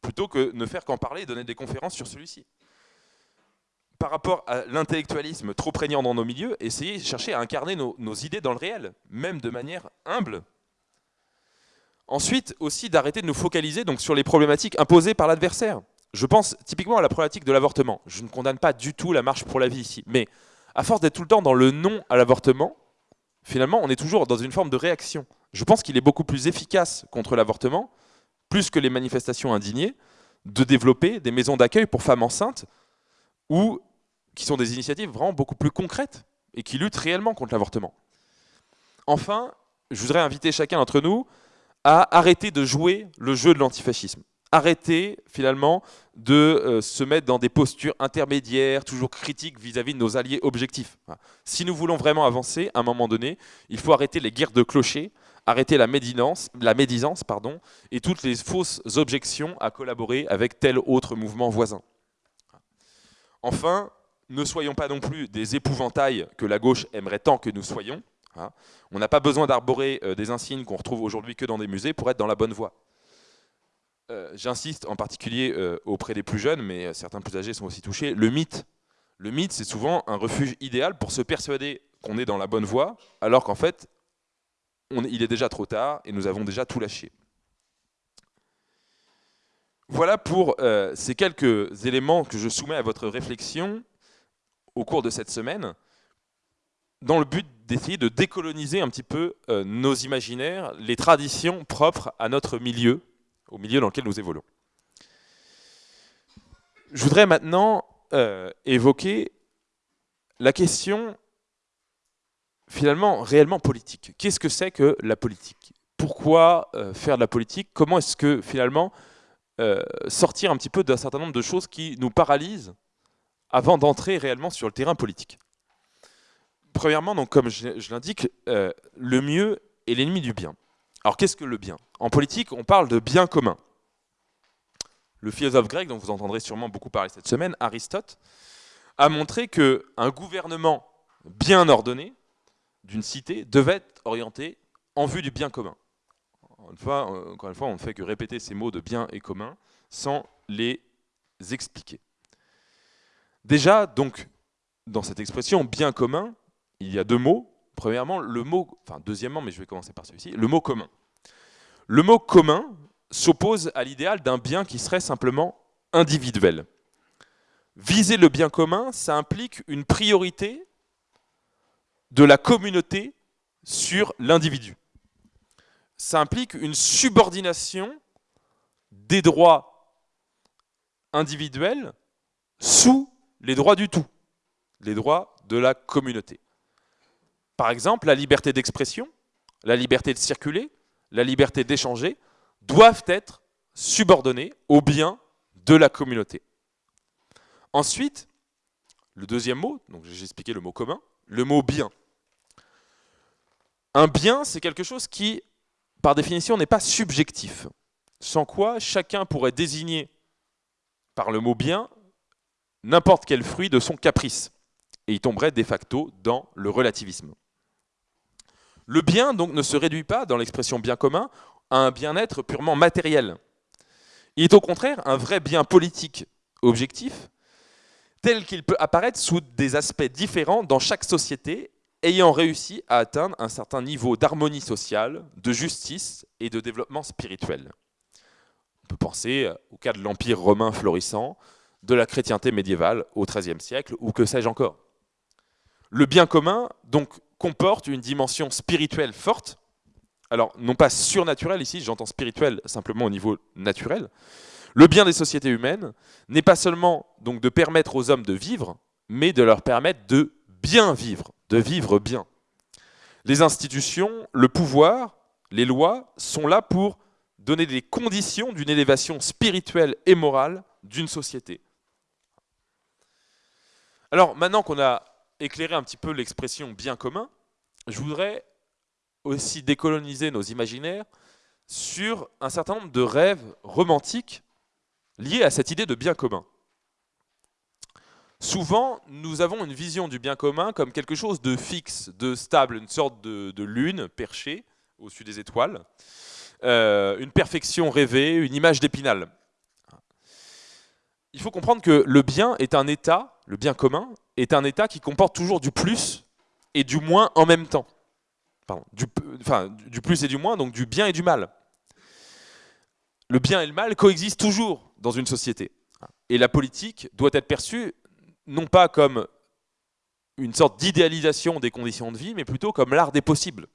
plutôt que ne faire qu'en parler et donner des conférences sur celui-ci. Par rapport à l'intellectualisme trop prégnant dans nos milieux, essayer de chercher à incarner nos, nos idées dans le réel, même de manière humble. Ensuite, aussi d'arrêter de nous focaliser donc, sur les problématiques imposées par l'adversaire. Je pense typiquement à la problématique de l'avortement. Je ne condamne pas du tout la marche pour la vie ici, mais à force d'être tout le temps dans le non à l'avortement, finalement, on est toujours dans une forme de réaction. Je pense qu'il est beaucoup plus efficace contre l'avortement, plus que les manifestations indignées, de développer des maisons d'accueil pour femmes enceintes, ou qui sont des initiatives vraiment beaucoup plus concrètes et qui luttent réellement contre l'avortement. Enfin, je voudrais inviter chacun d'entre nous à arrêter de jouer le jeu de l'antifascisme arrêter finalement de euh, se mettre dans des postures intermédiaires, toujours critiques vis-à-vis de nos alliés objectifs. Si nous voulons vraiment avancer, à un moment donné, il faut arrêter les guerres de clochers, arrêter la médisance, la médisance pardon, et toutes les fausses objections à collaborer avec tel autre mouvement voisin. Enfin, ne soyons pas non plus des épouvantails que la gauche aimerait tant que nous soyons. On n'a pas besoin d'arborer euh, des insignes qu'on retrouve aujourd'hui que dans des musées pour être dans la bonne voie. Euh, j'insiste en particulier euh, auprès des plus jeunes, mais euh, certains plus âgés sont aussi touchés, le mythe. Le mythe, c'est souvent un refuge idéal pour se persuader qu'on est dans la bonne voie, alors qu'en fait, il est déjà trop tard et nous avons déjà tout lâché. Voilà pour ces quelques éléments que je soumets à votre réflexion au cours de cette semaine, dans le but d'essayer de décoloniser un petit peu nos imaginaires, les traditions propres à notre milieu, au milieu dans lequel nous évoluons. Je voudrais maintenant euh, évoquer la question finalement réellement politique. Qu'est-ce que c'est que la politique? Pourquoi euh, faire de la politique? Comment est-ce que finalement euh, sortir un petit peu d'un certain nombre de choses qui nous paralysent avant d'entrer réellement sur le terrain politique? Premièrement, donc, comme je l'indique, le mieux est l'ennemi du bien. Alors qu'est-ce que le bien? En politique, on parle de bien commun. Le philosophe grec, dont vous entendrez sûrement beaucoup parler cette semaine, Aristote, a montré qu'un gouvernement bien ordonné d'une cité devait être orienté en vue du bien commun. encore une fois, on ne fait que répéter ces mots de bien et commun sans les expliquer. Déjà, donc, dans cette expression bien commun, il y a deux mots Premièrement, le mot, enfin deuxièmement, mais je vais commencer par celui-ci, le mot commun. Le mot commun s'oppose à l'idéal d'un bien qui serait simplement individuel. Viser le bien commun, ça implique une priorité de la communauté sur l'individu. Ça implique une subordination des droits individuels sous les droits du tout, les droits de la communauté. Par exemple, la liberté d'expression, la liberté de circuler, la liberté d'échanger doivent être subordonnées au bien de la communauté. Ensuite, le deuxième mot, donc j'ai expliqué le mot commun, le mot bien. Un bien, c'est quelque chose qui, par définition, n'est pas subjectif. Sans quoi, chacun pourrait désigner par le mot bien n'importe quel fruit de son caprice. Et il tomberait de facto dans le relativisme. Le bien donc ne se réduit pas, dans l'expression bien commun, à un bien-être purement matériel. Il est au contraire un vrai bien politique objectif tel qu'il peut apparaître sous des aspects différents dans chaque société ayant réussi à atteindre un certain niveau d'harmonie sociale, de justice et de développement spirituel. On peut penser au cas de l'Empire romain florissant, de la chrétienté médiévale au XIIIe siècle, ou que sais-je encore. Le bien commun, donc, comporte une dimension spirituelle forte, alors non pas surnaturelle ici, j'entends spirituel simplement au niveau naturel. Le bien des sociétés humaines n'est pas seulement donc de permettre aux hommes de vivre, mais de leur permettre de bien vivre, de vivre bien. Les institutions, le pouvoir, les lois sont là pour donner des conditions d'une élévation spirituelle et morale d'une société. Alors maintenant qu'on a éclairé un petit peu l'expression bien commun, je voudrais aussi décoloniser nos imaginaires sur un certain nombre de rêves romantiques liés à cette idée de bien commun. Souvent, nous avons une vision du bien commun comme quelque chose de fixe, de stable, une sorte de, lune perchée au-dessus des étoiles, euh, une perfection rêvée, une image d'épinal. Il faut comprendre que le bien est un état, le bien commun, est un état qui comporte toujours du plus et du moins en même temps. du, enfin, du plus et du moins, donc du bien et du mal. Le bien et le mal coexistent toujours dans une société. Et la politique doit être perçue non pas comme une sorte d'idéalisation des conditions de vie, mais plutôt comme l'art des possibles.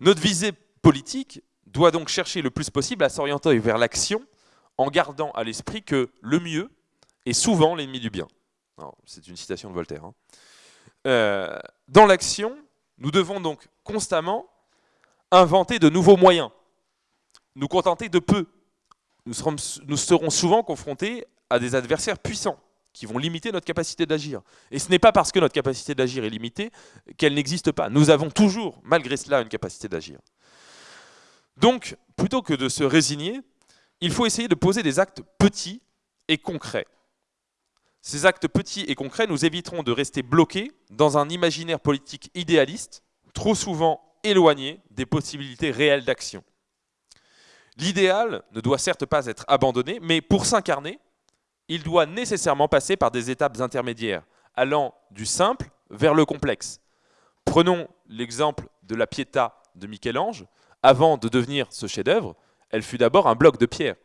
Notre visée politique doit donc chercher le plus possible à s'orienter vers l'action en gardant à l'esprit que le mieux est souvent l'ennemi du bien. C'est une citation de Voltaire. Hein. Euh, dans l'action, nous devons donc constamment inventer de nouveaux moyens, nous contenter de peu. Nous serons, nous serons souvent confrontés à des adversaires puissants qui vont limiter notre capacité d'agir. Et ce n'est pas parce que notre capacité d'agir est limitée qu'elle n'existe pas. Nous avons toujours, malgré cela, une capacité d'agir. Donc, plutôt que de se résigner, il faut essayer de poser des actes petits et concrets. Ces actes petits et concrets nous éviteront de rester bloqués dans un imaginaire politique idéaliste, trop souvent éloigné des possibilités réelles d'action. L'idéal ne doit certes pas être abandonné, mais pour s'incarner, il doit nécessairement passer par des étapes intermédiaires, allant du simple vers le complexe. Prenons l'exemple de la Pietà de Michel-Ange. Avant de devenir ce chef-d'œuvre, elle fut d'abord un bloc de pierre.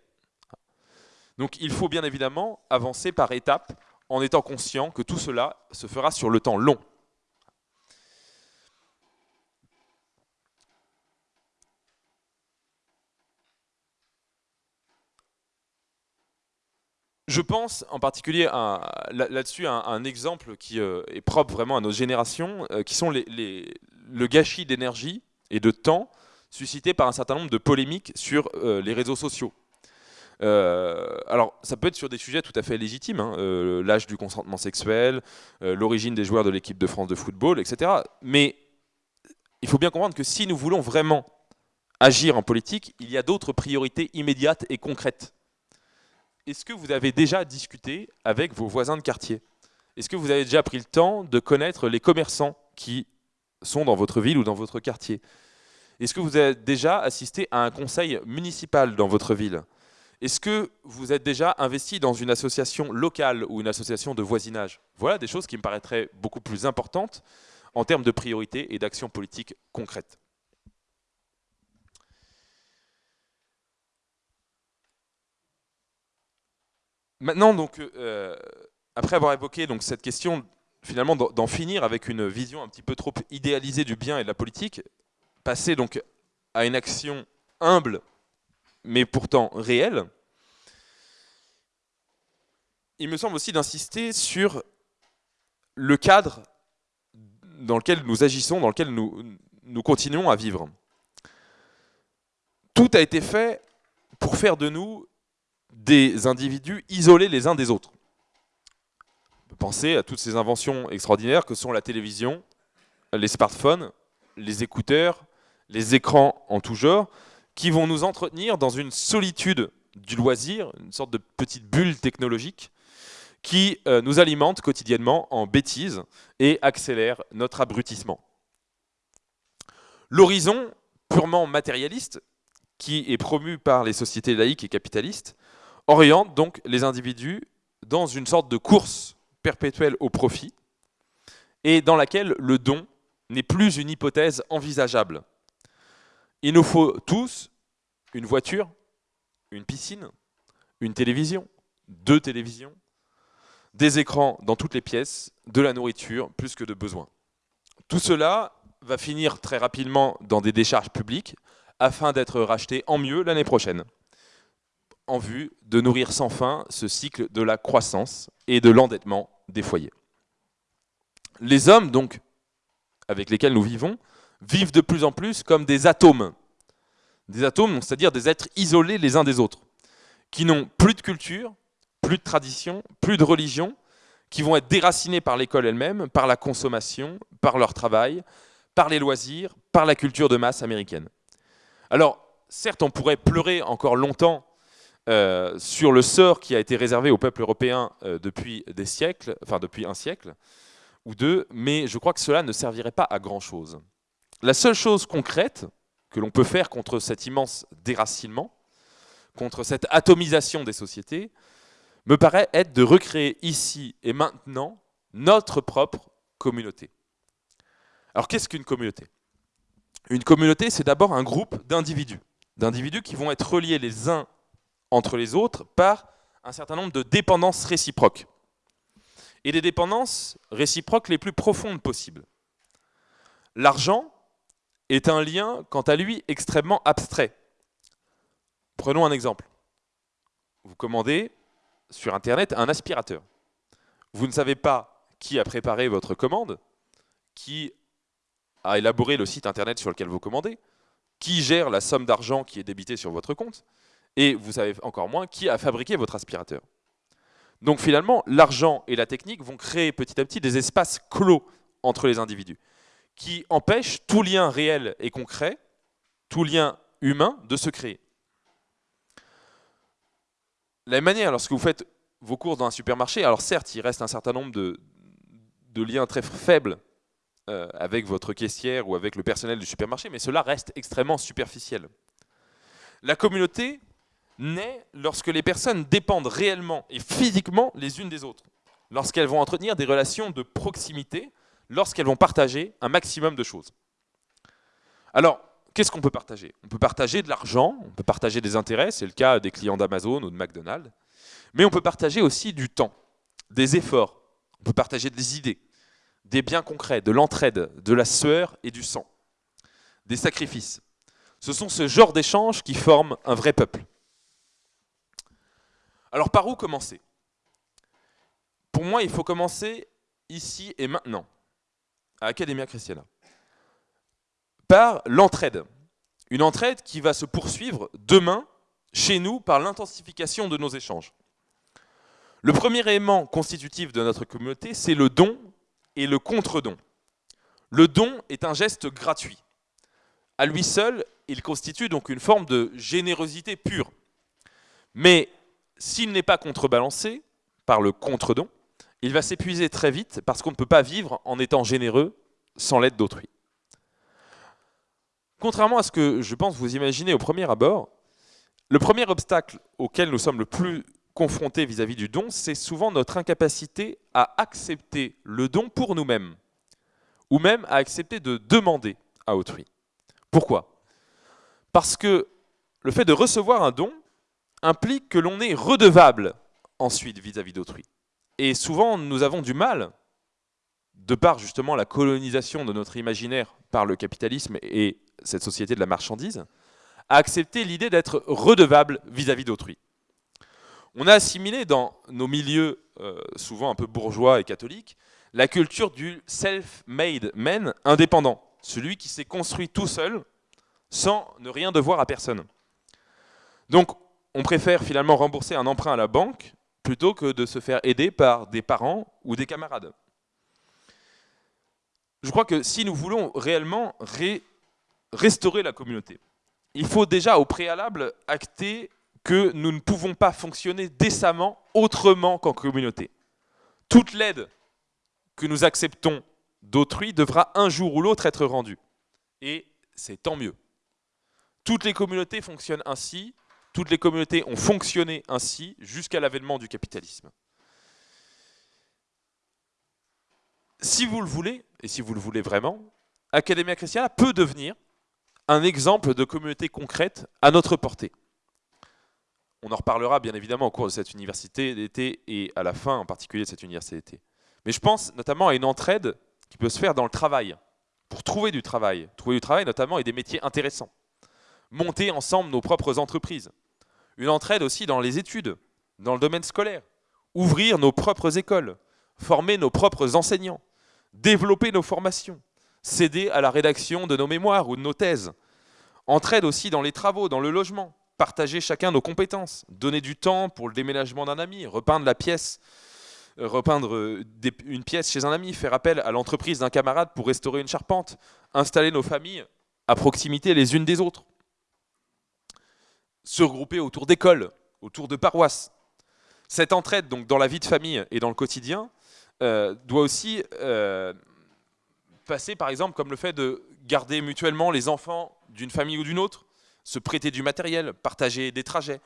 Donc il faut bien évidemment avancer par étapes en étant conscient que tout cela se fera sur le temps long. Je pense en particulier là-dessus à un, exemple qui euh, est propre vraiment à nos générations, euh, qui sont le gâchis d'énergie et de temps suscité par un certain nombre de polémiques sur euh, les réseaux sociaux. Alors, ça peut être sur des sujets tout à fait légitimes, hein, l'âge du consentement sexuel, l'origine des joueurs de l'équipe de France de football, etc. Mais il faut bien comprendre que si nous voulons vraiment agir en politique, il y a d'autres priorités immédiates et concrètes. Est-ce que vous avez déjà discuté avec vos voisins de quartier? Est-ce que vous avez déjà pris le temps de connaître les commerçants qui sont dans votre ville ou dans votre quartier? Est-ce que vous avez déjà assisté à un conseil municipal dans votre ville? Est-ce que vous êtes déjà investi dans une association locale ou une association de voisinage? Voilà des choses qui me paraîtraient beaucoup plus importantes en termes de priorité et d'action politique concrète. Maintenant, donc, euh, après avoir évoqué donc, cette question, finalement, d'en finir avec une vision un petit peu trop idéalisée du bien et de la politique, passer donc à une action humble, mais pourtant réelle, il me semble aussi d'insister sur le cadre dans lequel nous agissons, dans lequel nous, nous continuons à vivre. Tout a été fait pour faire de nous des individus isolés les uns des autres. Penser à toutes ces inventions extraordinaires que sont la télévision, les smartphones, les écouteurs, les écrans en tout genre, qui vont nous entretenir dans une solitude du loisir, une sorte de petite bulle technologique, qui euh, nous alimente quotidiennement en bêtises et accélère notre abrutissement. L'horizon purement matérialiste, qui est promu par les sociétés laïques et capitalistes, oriente donc les individus dans une sorte de course perpétuelle au profit et dans laquelle le don n'est plus une hypothèse envisageable. Il nous faut tous une voiture, une piscine, une télévision, deux télévisions, des écrans dans toutes les pièces, de la nourriture, plus que de besoin. Tout cela va finir très rapidement dans des décharges publiques afin d'être racheté en mieux l'année prochaine, en vue de nourrir sans fin ce cycle de la croissance et de l'endettement des foyers. Les hommes, donc, avec lesquels nous vivons, vivent de plus en plus comme des atomes. Des atomes, c'est-à-dire des êtres isolés les uns des autres, qui n'ont plus de culture, plus de tradition, plus de religion, qui vont être déracinés par l'école elle-même, par la consommation, par leur travail, par les loisirs, par la culture de masse américaine. Alors, certes, on pourrait pleurer encore longtemps euh, sur le sort qui a été réservé au peuple européen euh, depuis des siècles, enfin depuis un siècle ou deux, mais je crois que cela ne servirait pas à grand-chose. La seule chose concrète que l'on peut faire contre cet immense déracinement, contre cette atomisation des sociétés, me paraît être de recréer ici et maintenant notre propre communauté. Alors qu'est-ce qu'une communauté? Une communauté, c'est d'abord un groupe d'individus, d'individus qui vont être reliés les uns entre les autres par un certain nombre de dépendances réciproques. Et des dépendances réciproques les plus profondes possibles. L'argent est un lien, quant à lui, extrêmement abstrait. Prenons un exemple. Vous commandez sur Internet un aspirateur. Vous ne savez pas qui a préparé votre commande, qui a élaboré le site Internet sur lequel vous commandez, qui gère la somme d'argent qui est débitée sur votre compte, et vous savez encore moins qui a fabriqué votre aspirateur. Donc finalement, l'argent et la technique vont créer petit à petit des espaces clos entre les individus, qui empêchent tout lien réel et concret, tout lien humain de se créer. La même manière, lorsque vous faites vos courses dans un supermarché, alors certes, il reste un certain nombre de, liens très faibles euh, avec votre caissière ou avec le personnel du supermarché, mais cela reste extrêmement superficiel. La communauté naît lorsque les personnes dépendent réellement et physiquement les unes des autres, lorsqu'elles vont entretenir des relations de proximité, lorsqu'elles vont partager un maximum de choses. Alors, qu'est-ce qu'on peut partager? On peut partager de l'argent, on peut partager des intérêts, c'est le cas des clients d'Amazon ou de McDonald's, mais on peut partager aussi du temps, des efforts, on peut partager des idées, des biens concrets, de l'entraide, de la sueur et du sang, des sacrifices. Ce sont ce genre d'échanges qui forment un vrai peuple. Alors par où commencer? Pour moi, il faut commencer ici et maintenant, à Academia Christiana par l'entraide. Une entraide qui va se poursuivre demain chez nous par l'intensification de nos échanges. Le premier élément constitutif de notre communauté, c'est le don et le contre-don. Le don est un geste gratuit. À lui seul, il constitue donc une forme de générosité pure. Mais s'il n'est pas contrebalancé par le contre-don, il va s'épuiser très vite parce qu'on ne peut pas vivre en étant généreux sans l'aide d'autrui. Contrairement à ce que je pense vous imaginez au premier abord, le premier obstacle auquel nous sommes le plus confrontés vis-à-vis du don, c'est souvent notre incapacité à accepter le don pour nous-mêmes, ou même à accepter de demander à autrui. Pourquoi? Parce que le fait de recevoir un don implique que l'on est redevable ensuite vis-à-vis d'autrui. Et souvent, nous avons du mal, de par justement la colonisation de notre imaginaire par le capitalisme et cette société de la marchandise, à accepter l'idée d'être redevable vis-à-vis d'autrui. On a assimilé dans nos milieux, euh, souvent un peu bourgeois et catholiques, la culture du self-made man indépendant, celui qui s'est construit tout seul, sans ne rien devoir à personne. Donc, on préfère finalement rembourser un emprunt à la banque plutôt que de se faire aider par des parents ou des camarades. Je crois que si nous voulons réellement restaurer la communauté, il faut déjà au préalable acter que nous ne pouvons pas fonctionner décemment autrement qu'en communauté. Toute l'aide que nous acceptons d'autrui devra un jour ou l'autre être rendue. Et c'est tant mieux. Toutes les communautés fonctionnent ainsi, toutes les communautés ont fonctionné ainsi jusqu'à l'avènement du capitalisme. si vous le voulez, et si vous le voulez vraiment, Academia Christiana peut devenir un exemple de communauté concrète à notre portée. On en reparlera bien évidemment au cours de cette université d'été et à la fin en particulier de cette université d'été. Mais je pense notamment à une entraide qui peut se faire dans le travail, pour trouver du travail. Trouver du travail notamment et des métiers intéressants. Monter ensemble nos propres entreprises. Une entraide aussi dans les études, dans le domaine scolaire. Ouvrir nos propres écoles, former nos propres enseignants, développer nos formations, céder à la rédaction de nos mémoires ou de nos thèses. Entraide aussi dans les travaux, dans le logement, partager chacun nos compétences, donner du temps pour le déménagement d'un ami, repeindre euh, euh, une pièce chez un ami, faire appel à l'entreprise d'un camarade pour restaurer une charpente, installer nos familles à proximité les unes des autres, se regrouper autour d'écoles, autour de paroisses. Cette entraide donc dans la vie de famille et dans le quotidien euh, doit aussi passer par exemple comme le fait de garder mutuellement les enfants d'une famille ou d'une autre, se prêter du matériel, partager des trajets,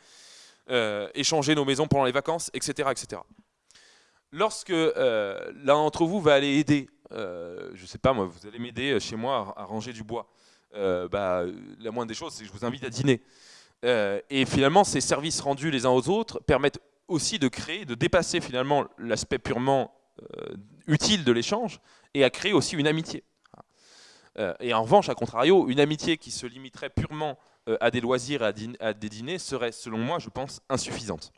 euh, échanger nos maisons pendant les vacances, etc. etc. Lorsque euh, l'un d'entre vous va aller aider, euh, je ne sais pas moi, vous allez m'aider chez moi à, ranger du bois, bah, la moindre des choses c'est que je vous invite à dîner. Et finalement ces services rendus les uns aux autres permettent aussi de créer, de dépasser finalement l'aspect purement utile de l'échange et à créer aussi une amitié. et en revanche, à contrario, une amitié qui se limiterait purement euh, à des loisirs et à, des dîners serait, selon moi, je pense, insuffisante.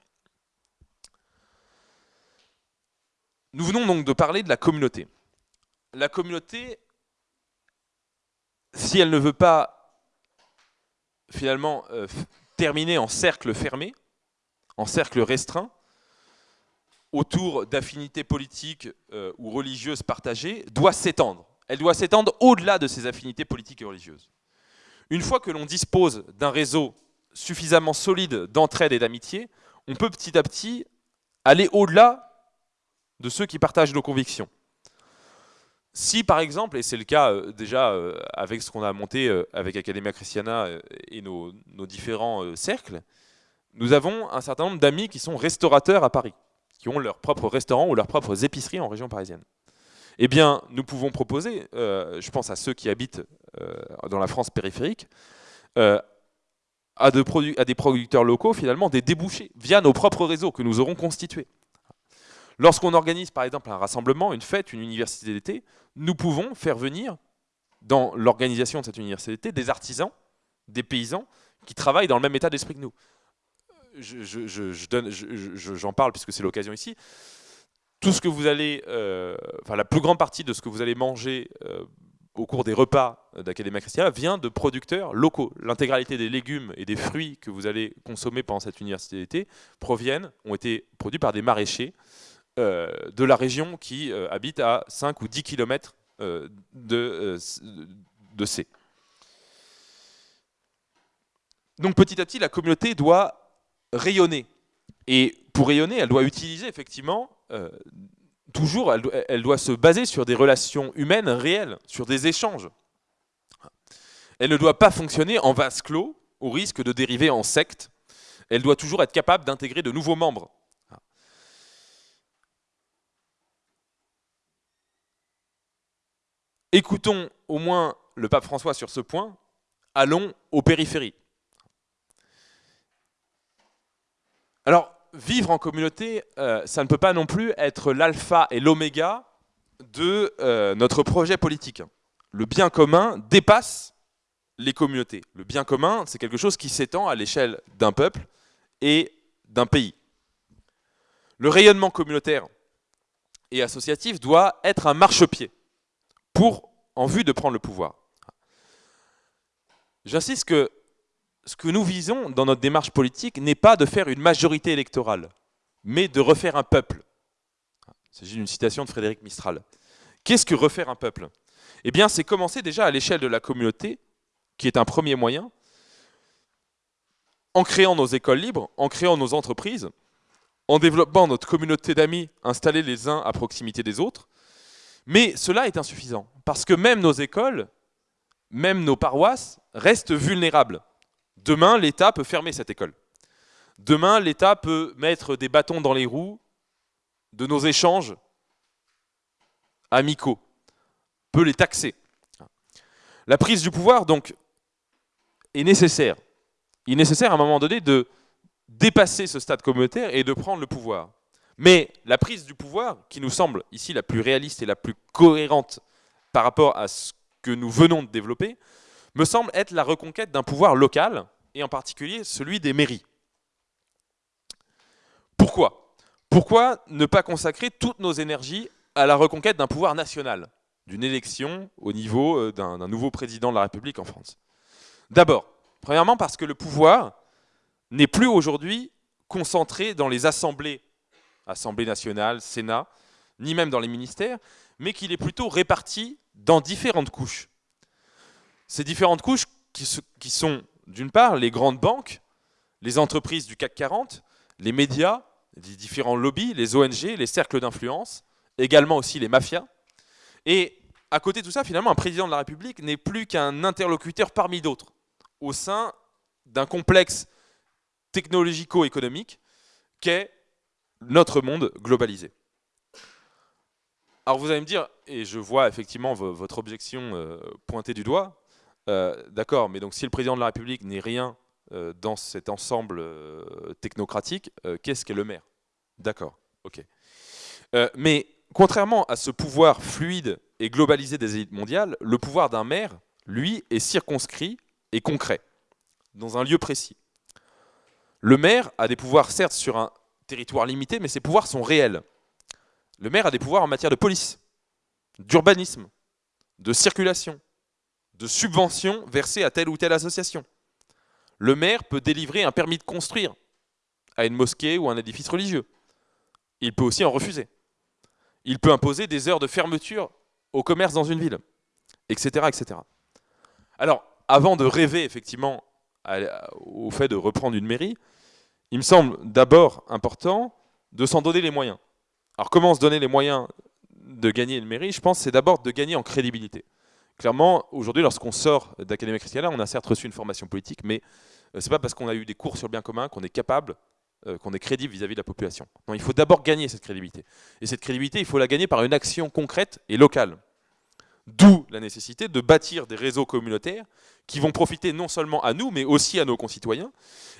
Nous venons donc de parler de la communauté. La communauté, si elle ne veut pas finalement euh, terminer en cercle fermé, en cercle restreint, autour d'affinités politiques euh, ou religieuses partagées, doit s'étendre. Elle doit s'étendre au-delà de ces affinités politiques et religieuses. Une fois que l'on dispose d'un réseau suffisamment solide d'entraide et d'amitié, on peut petit à petit aller au-delà de ceux qui partagent nos convictions. Si par exemple, et c'est le cas euh, déjà euh, avec ce qu'on a monté euh, avec Academia Christiana et nos, différents cercles, nous avons un certain nombre d'amis qui sont restaurateurs à Paris, qui ont leur propre restaurant ou leurs propres épiceries en région parisienne eh bien, nous pouvons proposer, je pense à ceux qui habitent dans la France périphérique, à, des producteurs locaux, finalement, des débouchés via nos propres réseaux que nous aurons constitués. Lorsqu'on organise, par exemple, un rassemblement, une fête, une université d'été, nous pouvons faire venir, dans l'organisation de cette université d'été, des artisans, des paysans, qui travaillent dans le même état d'esprit que nous. J'en je, parle puisque c'est l'occasion ici tout ce que vous allez, euh, la plus grande partie de ce que vous allez manger euh, au cours des repas d'Academia Christiana vient de producteurs locaux. L'intégralité des légumes et des fruits que vous allez consommer pendant cette université d'été proviennent, ont été produits par des maraîchers de la région qui habitent à 5 ou 10 km de, de C. Donc petit à petit, la communauté doit rayonner. Et pour rayonner, elle doit utiliser effectivement euh, toujours, elle, doit se baser sur des relations humaines réelles, sur des échanges. Elle ne doit pas fonctionner en vase clos, au risque de dériver en secte. Elle doit toujours être capable d'intégrer de nouveaux membres. Écoutons au moins le pape François sur ce point. Allons aux périphéries. Alors, vivre en communauté, euh, ça ne peut pas non plus être l'alpha et l'oméga de euh, notre projet politique. Le bien commun dépasse les communautés. Le bien commun, c'est quelque chose qui s'étend à l'échelle d'un peuple et d'un pays. Le rayonnement communautaire et associatif doit être un marchepied pour, en vue de prendre le pouvoir. J'insiste que ce que nous visons dans notre démarche politique n'est pas de faire une majorité électorale, mais de refaire un peuple. Il s'agit d'une citation de Frédéric Mistral. Qu'est-ce que refaire un peuple? Eh bien, c'est commencer déjà à l'échelle de la communauté, qui est un premier moyen, en créant nos écoles libres, en créant nos entreprises, en développant notre communauté d'amis installés les uns à proximité des autres. Mais cela est insuffisant, parce que même nos écoles, même nos paroisses restent vulnérables. Demain, l'État peut fermer cette école. Demain, l'État peut mettre des bâtons dans les roues de nos échanges amicaux, peut les taxer. La prise du pouvoir, donc, est nécessaire. Il est nécessaire à un moment donné de dépasser ce stade communautaire et de prendre le pouvoir. Mais la prise du pouvoir, qui nous semble ici la plus réaliste et la plus cohérente par rapport à ce que nous venons de développer, me semble être la reconquête d'un pouvoir local, et en particulier celui des mairies. Pourquoi? Pourquoi ne pas consacrer toutes nos énergies à la reconquête d'un pouvoir national, d'une élection au niveau euh, d'un nouveau président de la République en France? D'abord, premièrement parce que le pouvoir n'est plus aujourd'hui concentré dans les assemblées, Assemblée nationale, Sénat, ni même dans les ministères, mais qu'il est plutôt réparti dans différentes couches. Ces différentes couches qui sont, d'une part, les grandes banques, les entreprises du CAC 40, les médias, les différents lobbies, les ONG, les cercles d'influence, également aussi les mafias. Et à côté de tout ça, finalement, un président de la République n'est plus qu'un interlocuteur parmi d'autres, au sein d'un complexe technologico-économique qu'est notre monde globalisé. Alors vous allez me dire, et je vois effectivement votre objection euh, pointée du doigt, euh, d'accord, mais donc si le président de la République n'est rien euh, dans cet ensemble technocratique, qu'est-ce qu'est le maire? D'accord, ok. mais contrairement à ce pouvoir fluide et globalisé des élites mondiales, le pouvoir d'un maire, lui, est circonscrit et concret, dans un lieu précis. Le maire a des pouvoirs, certes, sur un territoire limité, mais ces pouvoirs sont réels. Le maire a des pouvoirs en matière de police, d'urbanisme, de circulation, de subventions versées à telle ou telle association. Le maire peut délivrer un permis de construire à une mosquée ou un édifice religieux. Il peut aussi en refuser. Il peut imposer des heures de fermeture au commerce dans une ville, etc. etc. Alors, avant de rêver effectivement au fait de reprendre une mairie, il me semble d'abord important de s'en donner les moyens. Alors comment se donner les moyens de gagner une mairie? Je pense c'est d'abord de gagner en crédibilité. Clairement, aujourd'hui, lorsqu'on sort d'Académie Christiana, on a certes reçu une formation politique, mais euh, ce n'est pas parce qu'on a eu des cours sur le bien commun qu'on est capable, euh, qu'on est crédible vis-à-vis de la population. Il faut d'abord gagner cette crédibilité. Et cette crédibilité, il faut la gagner par une action concrète et locale. D'où la nécessité de bâtir des réseaux communautaires qui vont profiter non seulement à nous, mais aussi à nos concitoyens,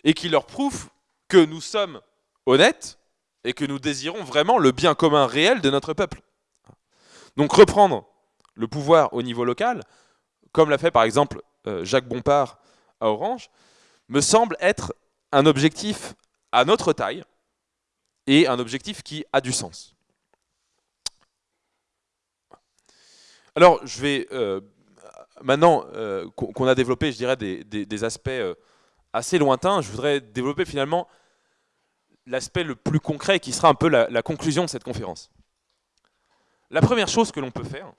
et qui leur prouvent que nous sommes honnêtes et que nous désirons vraiment le bien commun réel de notre peuple. Donc reprendre le pouvoir au niveau local, comme l'a fait par exemple euh, Jacques Bompard à Orange, me semble être un objectif à notre taille et un objectif qui a du sens. Alors, je vais euh, maintenant euh, qu'on a développé, je dirais, des, aspects assez lointains, je voudrais développer finalement l'aspect le plus concret qui sera un peu la conclusion de cette conférence. La première chose que l'on peut faire,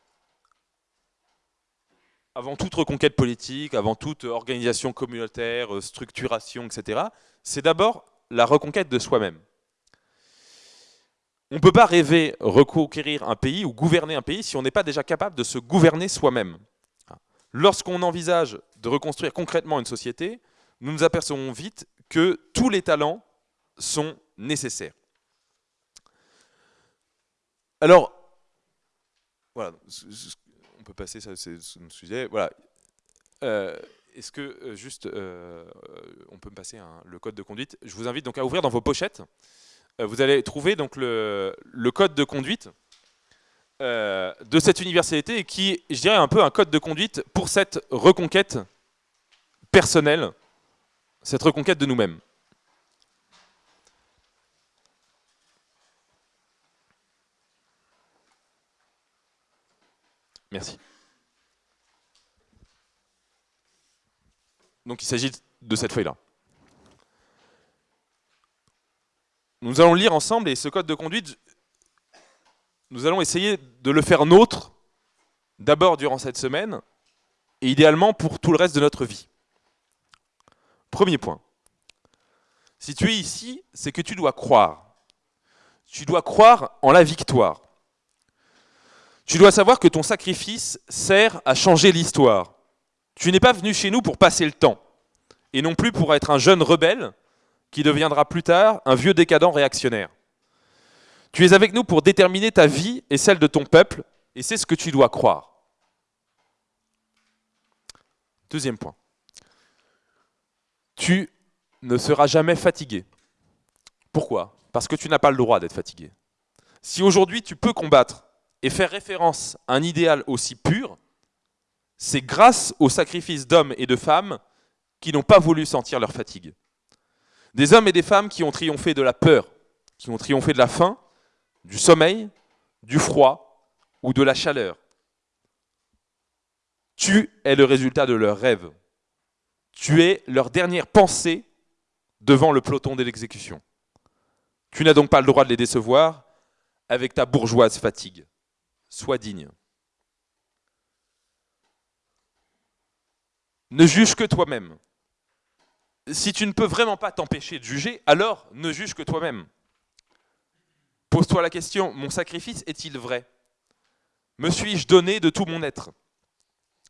avant toute reconquête politique, avant toute organisation communautaire, euh, structuration, etc., c'est d'abord la reconquête de soi-même. On ne peut pas rêver reconquérir un pays ou gouverner un pays si on n'est pas déjà capable de se gouverner soi-même. Lorsqu'on envisage de reconstruire concrètement une société, nous nous apercevons vite que tous les talents sont nécessaires. Alors, voilà, on peut passer, ça c'est le sujet. Voilà. Euh, est-ce que euh, juste, euh, on peut me passer le code de conduite? Je vous invite donc à ouvrir dans vos pochettes. vous allez trouver donc le, code de conduite de cette universalité qui, je dirais, un peu un code de conduite pour cette reconquête personnelle, cette reconquête de nous-mêmes. Merci. Donc il s'agit de cette feuille-là. Nous allons lire ensemble et ce code de conduite, nous allons essayer de le faire nôtre, d'abord durant cette semaine, et idéalement pour tout le reste de notre vie. Premier point. Si tu es ici, c'est que tu dois croire. Tu dois croire en la victoire. Tu dois savoir que ton sacrifice sert à changer l'histoire. Tu n'es pas venu chez nous pour passer le temps, et non plus pour être un jeune rebelle qui deviendra plus tard un vieux décadent réactionnaire. Tu es avec nous pour déterminer ta vie et celle de ton peuple Et c'est ce que tu dois croire. Deuxième point. Tu ne seras jamais fatigué. Pourquoi? Parce que tu n'as pas le droit d'être fatigué. Si aujourd'hui tu peux combattre et faire référence à un idéal aussi pur, c'est grâce au sacrifice d'hommes et de femmes qui n'ont pas voulu sentir leur fatigue. Des hommes et des femmes qui ont triomphé de la peur, qui ont triomphé de la faim, du sommeil, du froid ou de la chaleur. Tu es le résultat de leurs rêves. Tu es leur dernière pensée devant le peloton de l'exécution. Tu n'as donc pas le droit de les décevoir avec ta bourgeoise fatigue. Sois digne. Ne juge que toi-même. Si tu ne peux vraiment pas t'empêcher de juger, alors ne juge que toi-même. Pose-toi la question, mon sacrifice est-il vrai? Me suis-je donné de tout mon être?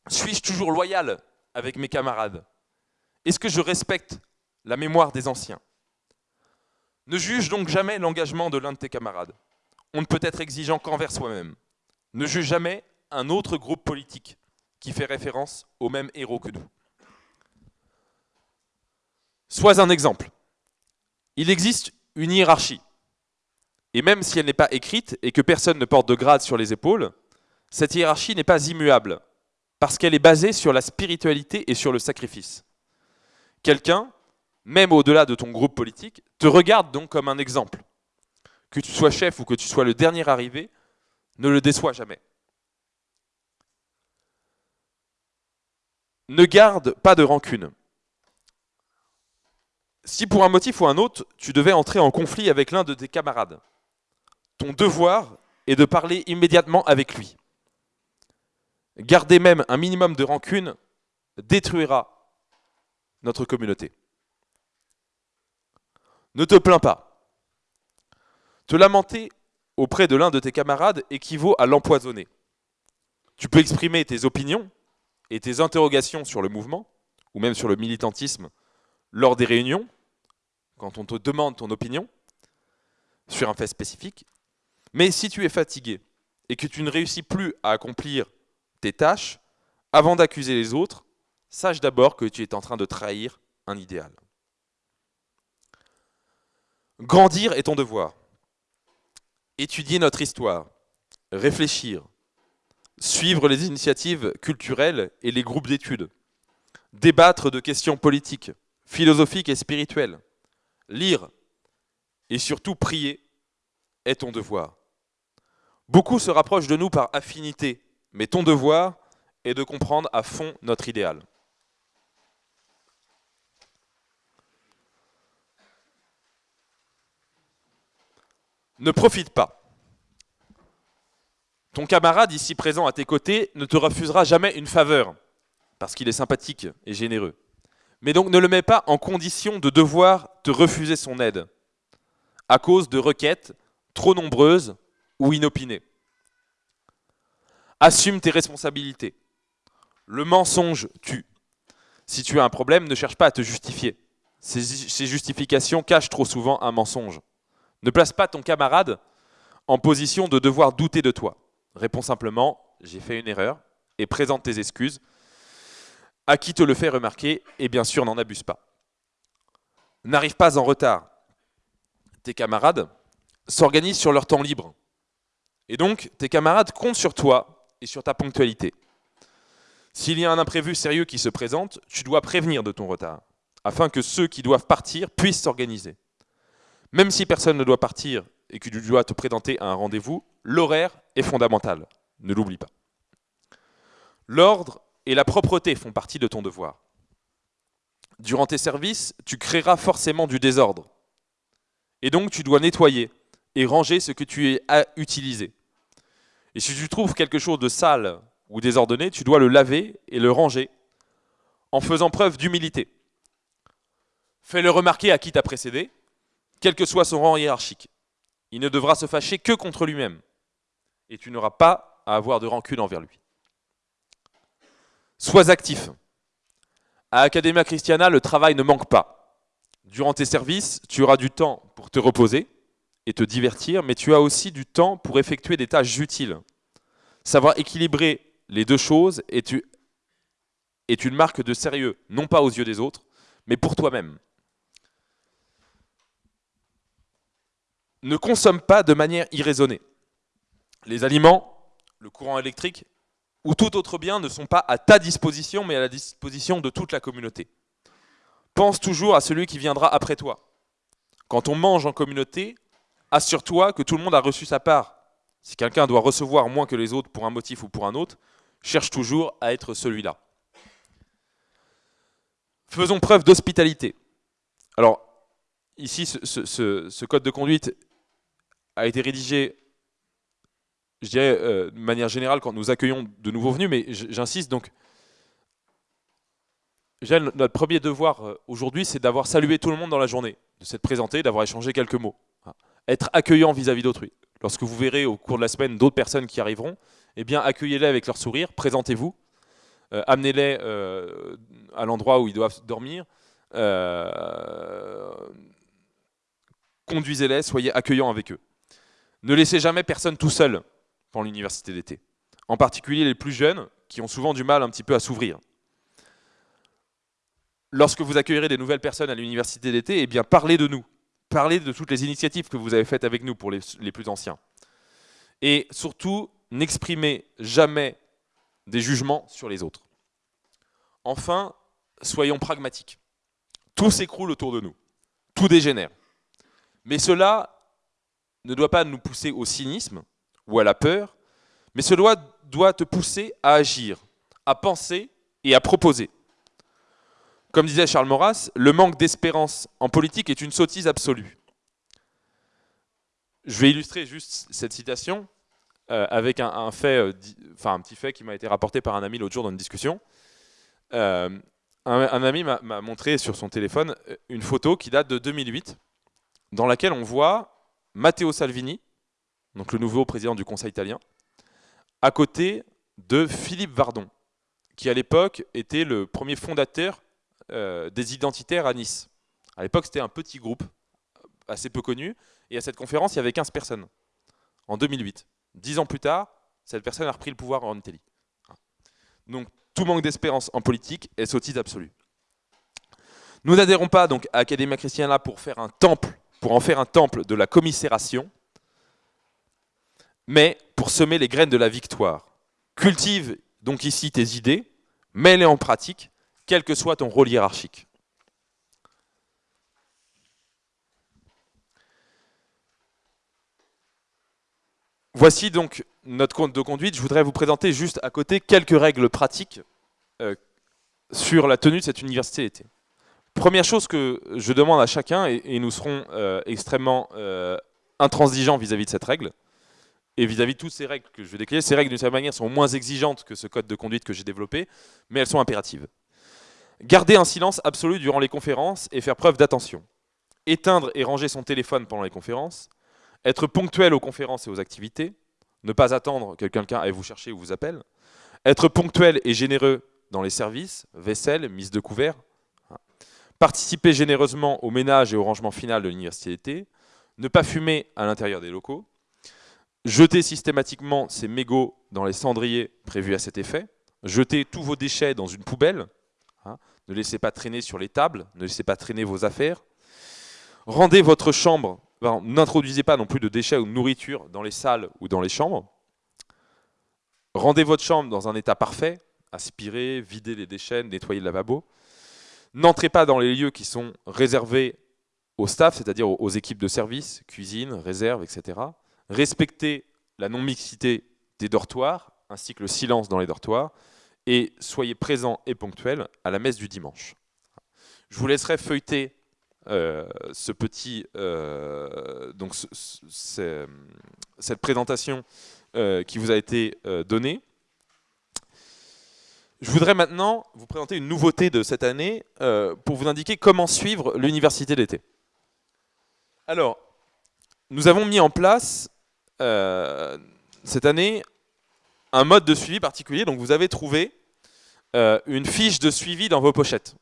Suis-je toujours loyal avec mes camarades? Est-ce que je respecte la mémoire des anciens? Ne juge donc jamais l'engagement de l'un de tes camarades. On ne peut être exigeant qu'envers soi-même. Ne juge jamais un autre groupe politique qui fait référence au même héros que nous. Sois un exemple. Il existe une hiérarchie. Et même si elle n'est pas écrite et que personne ne porte de grade sur les épaules, cette hiérarchie n'est pas immuable, parce qu'elle est basée sur la spiritualité et sur le sacrifice. Quelqu'un, même au-delà de ton groupe politique, te regarde donc comme un exemple. Que tu sois chef ou que tu sois le dernier arrivé, ne le déçois jamais. Ne garde pas de rancune. Si pour un motif ou un autre, tu devais entrer en conflit avec l'un de tes camarades, ton devoir est de parler immédiatement avec lui. Garder même un minimum de rancune détruira notre communauté. Ne te plains pas. Te lamenter auprès de l'un de tes camarades équivaut à l'empoisonner. Tu peux exprimer tes opinions et tes interrogations sur le mouvement, ou même sur le militantisme, lors des réunions, quand on te demande ton opinion sur un fait spécifique. Mais si tu es fatigué et que tu ne réussis plus à accomplir tes tâches, avant d'accuser les autres, sache d'abord que tu es en train de trahir un idéal. Grandir est ton devoir étudier notre histoire, réfléchir, suivre les initiatives culturelles et les groupes d'études, débattre de questions politiques, philosophiques et spirituelles, lire et surtout prier est ton devoir. Beaucoup se rapprochent de nous par affinité, mais ton devoir est de comprendre à fond notre idéal. Ne profite pas. Ton camarade ici présent à tes côtés ne te refusera jamais une faveur, parce qu'il est sympathique et généreux. Mais donc ne le mets pas en condition de devoir te refuser son aide, à cause de requêtes trop nombreuses ou inopinées. Assume tes responsabilités. Le mensonge tue. Si tu as un problème, ne cherche pas à te justifier. Ces, justifications cachent trop souvent un mensonge. Ne place pas ton camarade en position de devoir douter de toi. Réponds simplement « j'ai fait une erreur » et présente tes excuses. À qui te le fait remarquer et bien sûr n'en abuse pas. N'arrive pas en retard. Tes camarades s'organisent sur leur temps libre. Et donc, tes camarades comptent sur toi et sur ta ponctualité. S'il y a un imprévu sérieux qui se présente, tu dois prévenir de ton retard, afin que ceux qui doivent partir puissent s'organiser. Même si personne ne doit partir et que tu dois te présenter à un rendez-vous, l'horaire est fondamental. Ne l'oublie pas. L'ordre et la propreté font partie de ton devoir. Durant tes services, tu créeras forcément du désordre. Et donc tu dois nettoyer et ranger ce que tu as utilisé. Et si tu trouves quelque chose de sale ou désordonné, tu dois le laver et le ranger en faisant preuve d'humilité. Fais-le remarquer à qui t'a précédé quel que soit son rang hiérarchique. Il ne devra se fâcher que contre lui-même. Et tu n'auras pas à avoir de rancune envers lui. Sois actif. À Academia Christiana, le travail ne manque pas. Durant tes services, tu auras du temps pour te reposer et te divertir, mais tu as aussi du temps pour effectuer des tâches utiles. Savoir équilibrer les deux choses est, une marque de sérieux, non pas aux yeux des autres, mais pour toi-même. Ne consomme pas de manière irraisonnée. Les aliments, le courant électrique ou tout autre bien ne sont pas à ta disposition, mais à la disposition de toute la communauté. Pense toujours à celui qui viendra après toi. Quand on mange en communauté, assure-toi que tout le monde a reçu sa part. Si quelqu'un doit recevoir moins que les autres pour un motif ou pour un autre, cherche toujours à être celui-là. Faisons preuve d'hospitalité. Alors, ici, ce, code de conduite a été rédigé, je dirais, euh, de manière générale, quand nous accueillons de nouveaux venus, mais j'insiste, donc, notre premier devoir euh, aujourd'hui, c'est d'avoir salué tout le monde dans la journée, de s'être présenté, d'avoir échangé quelques mots. Être accueillant vis-à-vis d'autrui. Lorsque vous verrez au cours de la semaine d'autres personnes qui arriveront, eh bien, accueillez-les avec leur sourire, présentez-vous, euh, amenez-les à l'endroit où ils doivent dormir, conduisez-les, soyez accueillants avec eux. Ne laissez jamais personne tout seul pendant l'université d'été. En particulier les plus jeunes, qui ont souvent du mal un petit peu à s'ouvrir lorsque vous accueillerez des nouvelles personnes à l'université d'été, eh bien parlez de nous. Parlez de toutes les initiatives que vous avez faites avec nous pour les, plus anciens. Et surtout, n'exprimez jamais des jugements sur les autres. Enfin, soyons pragmatiques. Tout s'écroule autour de nous. Tout dégénère. Mais cela ne doit pas nous pousser au cynisme ou à la peur, mais cela doit te pousser à agir, à penser et à proposer. Comme disait Charles Maurras, le manque d'espérance en politique est une sottise absolue. Je vais illustrer juste cette citation euh, avec euh, un petit fait qui m'a été rapporté par un ami l'autre jour dans une discussion. Euh, un, ami m'a montré sur son téléphone une photo qui date de 2008, dans laquelle on voit Matteo Salvini, donc le nouveau président du Conseil italien, à côté de Philippe Vardon, qui à l'époque était le premier fondateur euh, des identitaires à Nice. À l'époque, c'était un petit groupe, assez peu connu, et à cette conférence, il y avait 15 personnes, en 2008. Dix ans plus tard, cette personne a repris le pouvoir en Italie. Donc, tout manque d'espérance en politique est sottise absolue. Nous n'adhérons pas donc à Academia Christiana pour faire un temple, pour en faire un temple de la commisération, mais pour semer les graines de la victoire. Cultive donc ici tes idées, mets-les en pratique, quel que soit ton rôle hiérarchique. Voici donc notre compte de conduite. Je voudrais vous présenter juste à côté quelques règles pratiques euh, sur la tenue de cette université d'été. Première chose que je demande à chacun, et, nous serons euh, extrêmement euh, intransigeants vis-à-vis de cette règle, et vis-à-vis -vis de toutes ces règles que je vais décrire, ces règles d'une certaine manière sont moins exigeantes que ce code de conduite que j'ai développé, mais elles sont impératives. Garder un silence absolu durant les conférences et faire preuve d'attention. Éteindre et ranger son téléphone pendant les conférences. Être ponctuel aux conférences et aux activités. Ne pas attendre que quelqu'un aille vous chercher ou vous appelle. Être ponctuel et généreux dans les services, vaisselle, mise de couvert. Participer généreusement au ménage et au rangement final de l'université. Ne pas fumer à l'intérieur des locaux. Jeter systématiquement ses mégots dans les cendriers prévus à cet effet. Jeter tous vos déchets dans une poubelle. Hein. Ne laissez pas traîner sur les tables, ne laissez pas traîner vos affaires. Rendez votre chambre, n'introduisez pas non plus de déchets ou de nourriture dans les salles ou dans les chambres. Rendez votre chambre dans un état parfait, aspirez, videz les déchets, nettoyez le lavabo. N'entrez pas dans les lieux qui sont réservés au staff, c'est-à-dire aux équipes de service, cuisine, réserve, etc. Respectez la non-mixité des dortoirs, ainsi que le silence dans les dortoirs et soyez présents et ponctuels à la messe du dimanche. Je vous laisserai feuilleter euh, ce petit, euh, donc cette présentation euh, qui vous a été donnée. Je voudrais maintenant vous présenter une nouveauté de cette année pour vous indiquer comment suivre l'université d'été. Alors, nous avons mis en place cette année un mode de suivi particulier. Donc vous avez trouvé euh, une fiche de suivi dans vos pochettes.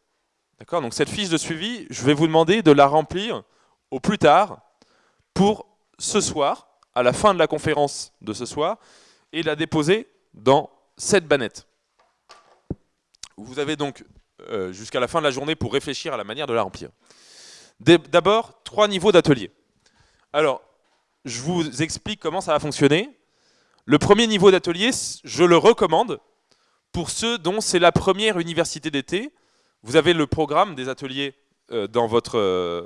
D'accord? Donc cette fiche de suivi, je vais vous demander de la remplir au plus tard pour ce soir, à la fin de la conférence de ce soir, et la déposer dans cette bannette. Vous avez donc euh, jusqu'à la fin de la journée pour réfléchir à la manière de la remplir. D'abord, trois niveaux d'atelier. Alors, je vous explique comment ça va fonctionner. Le premier niveau d'atelier, je le recommande pour ceux dont c'est la première université d'été. Vous avez le programme des ateliers euh, dans, votre, euh,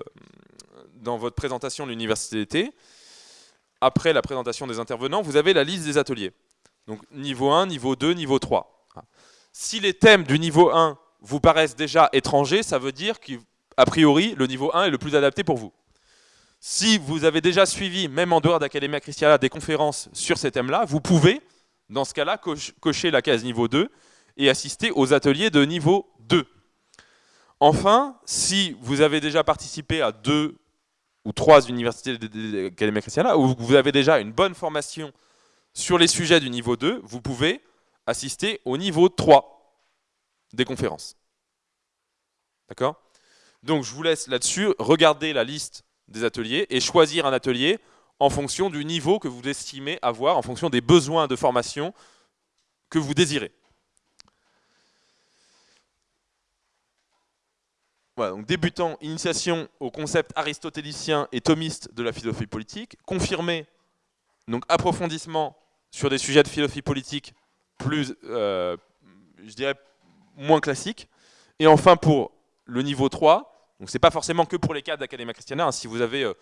dans votre présentation de l'université d'été. Après la présentation des intervenants, vous avez la liste des ateliers. Donc niveau 1, niveau 2, niveau 3. Si les thèmes du niveau 1 vous paraissent déjà étrangers, ça veut dire qu'a priori, le niveau 1 est le plus adapté pour vous. Si vous avez déjà suivi, même en dehors d'Academia Christiana, des conférences sur ces thèmes-là, vous pouvez, dans ce cas-là, cocher la case niveau 2 et assister aux ateliers de niveau 2. Enfin, si vous avez déjà participé à deux ou trois universités d'Academia Christiana, ou vous avez déjà une bonne formation sur les sujets du niveau 2, vous pouvez assister au niveau 3 des conférences. D'accord? Donc je vous laisse là-dessus regarder la liste des ateliers et choisir un atelier en fonction du niveau que vous estimez avoir, en fonction des besoins de formation que vous désirez. Voilà, donc débutant, initiation au concept aristotélicien et thomiste de la philosophie politique, confirmé, donc approfondissement sur des sujets de philosophie politique plus, euh, je dirais, moins classiques, et enfin pour le niveau 3, donc c'est pas forcément que pour les cadres d'Academia Christiana. Hein. Si vous avez, euh,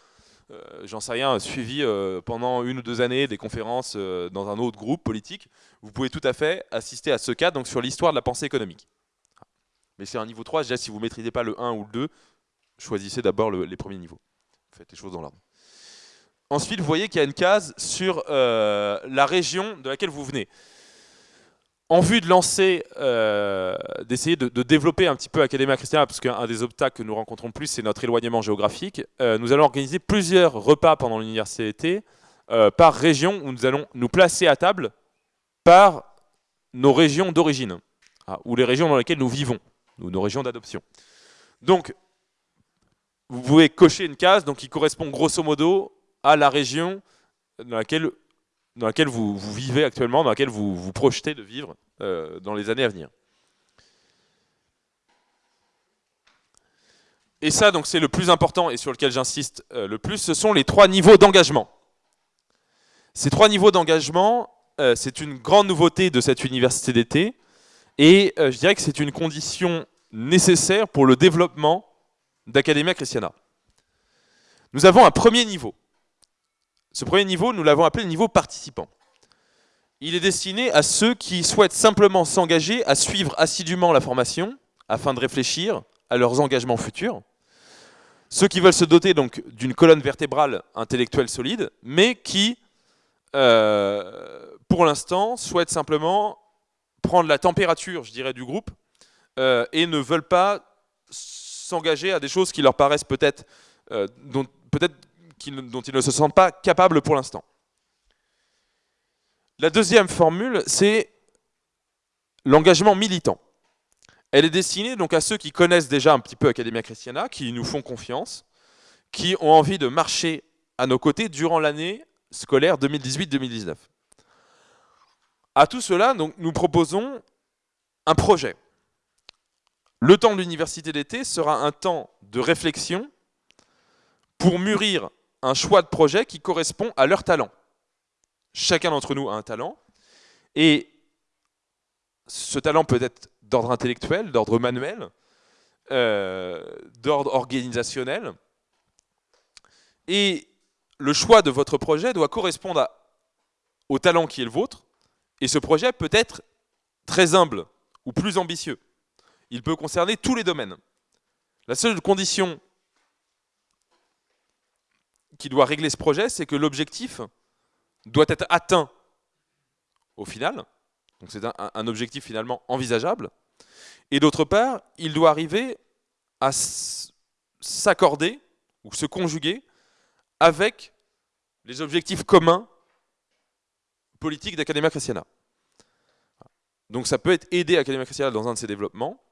euh, j'en sais rien, suivi pendant une ou deux années des conférences dans un autre groupe politique, vous pouvez tout à fait assister à ce cadre sur l'histoire de la pensée économique. Mais c'est un niveau 3, déjà si vous ne maîtrisez pas le 1 ou le 2, choisissez d'abord les premiers niveaux. Faites les choses dans l'ordre. Ensuite, vous voyez qu'il y a une case sur la région de laquelle vous venez en vue de lancer, euh, d'essayer de, développer un petit peu Academia Christiana, parce qu'un des obstacles que nous rencontrons plus, c'est notre éloignement géographique, euh, nous allons organiser plusieurs repas pendant l'université euh, par région, où nous allons nous placer à table par nos régions d'origine, ah, ou les régions dans lesquelles nous vivons, ou nos régions d'adoption. Donc, vous pouvez cocher une case donc, qui correspond grosso modo à la région dans laquelle dans laquelle vous, vivez actuellement, dans laquelle vous vous projetez de vivre euh, dans les années à venir. Et ça, donc, c'est le plus important et sur lequel j'insiste euh, le plus, ce sont les trois niveaux d'engagement. Ces trois niveaux d'engagement, euh, c'est une grande nouveauté de cette université d'été, et je dirais que c'est une condition nécessaire pour le développement d'Academia Christiana. Nous avons un premier niveau. Ce premier niveau, nous l'avons appelé le niveau participant. Il est destiné à ceux qui souhaitent simplement s'engager à suivre assidûment la formation afin de réfléchir à leurs engagements futurs. Ceux qui veulent se doter donc d'une colonne vertébrale intellectuelle solide, mais qui, euh, pour l'instant, souhaitent simplement prendre la température, je dirais, du groupe euh, et ne veulent pas s'engager à des choses qui leur paraissent peut-être euh, peut-être dont ils ne se sentent pas capables pour l'instant. La deuxième formule, c'est l'engagement militant. Elle est destinée donc à ceux qui connaissent déjà un petit peu Academia Christiana, qui nous font confiance, qui ont envie de marcher à nos côtés durant l'année scolaire 2018-2019. À tout cela, nous proposons un projet. Le temps de l'université d'été sera un temps de réflexion pour mûrir un choix de projet qui correspond à leur talent. Chacun d'entre nous a un talent, et ce talent peut être d'ordre intellectuel, d'ordre manuel, euh, d'ordre organisationnel, et le choix de votre projet doit correspondre au talent qui est le vôtre, et ce projet peut être très humble ou plus ambitieux. Il peut concerner tous les domaines. La seule condition qui doit régler ce projet, c'est que l'objectif doit être atteint au final. Donc c'est un, objectif finalement envisageable. Et d'autre part, il doit arriver à s'accorder ou se conjuguer avec les objectifs communs politiques d'Academia Christiana. Donc ça peut être aider Academia Christiana dans un de ses développements.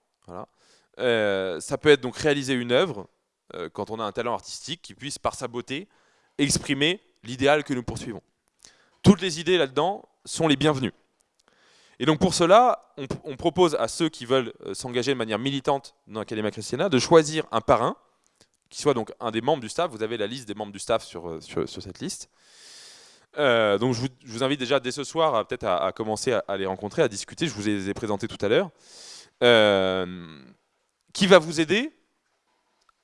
Euh, ça peut être donc réaliser une œuvre euh, quand on a un talent artistique qui puisse, par sa beauté, exprimer l'idéal que nous poursuivons. Toutes les idées là-dedans sont les bienvenues. Et donc pour cela, on, propose à ceux qui veulent euh, s'engager de manière militante dans l'Académie Christiana de choisir un parrain, qui soit donc un des membres du staff. Vous avez la liste des membres du staff sur, euh, sur, cette liste. Euh, donc je vous, invite déjà dès ce soir peut-être à, commencer à, les rencontrer, à discuter. Je vous les ai présentés tout à l'heure. qui va vous aider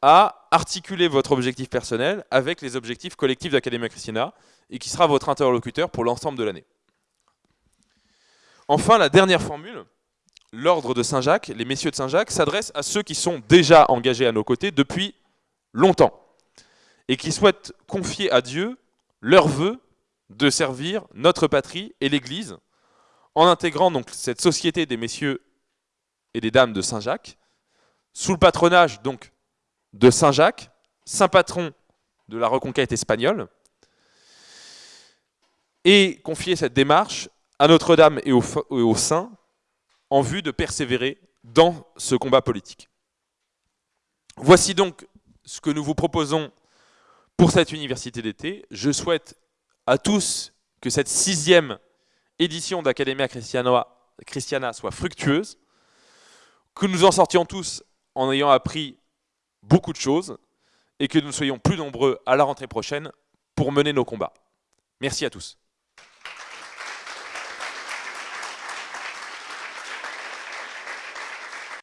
à articuler votre objectif personnel avec les objectifs collectifs d'Académie Christina et qui sera votre interlocuteur pour l'ensemble de l'année. Enfin, la dernière formule, l'ordre de Saint-Jacques, les messieurs de Saint-Jacques, s'adresse à ceux qui sont déjà engagés à nos côtés depuis longtemps et qui souhaitent confier à Dieu leur vœu de servir notre patrie et l'Église en intégrant donc cette société des messieurs et des dames de Saint-Jacques sous le patronage donc de Saint-Jacques, saint patron de la reconquête espagnole, et confier cette démarche à Notre-Dame et aux, saints en vue de persévérer dans ce combat politique. Voici donc ce que nous vous proposons pour cette université d'été. Je souhaite à tous que cette sixième édition d'Academia Christiana soit fructueuse, que nous en sortions tous en ayant appris beaucoup de choses et que nous soyons plus nombreux à la rentrée prochaine pour mener nos combats. Merci à tous.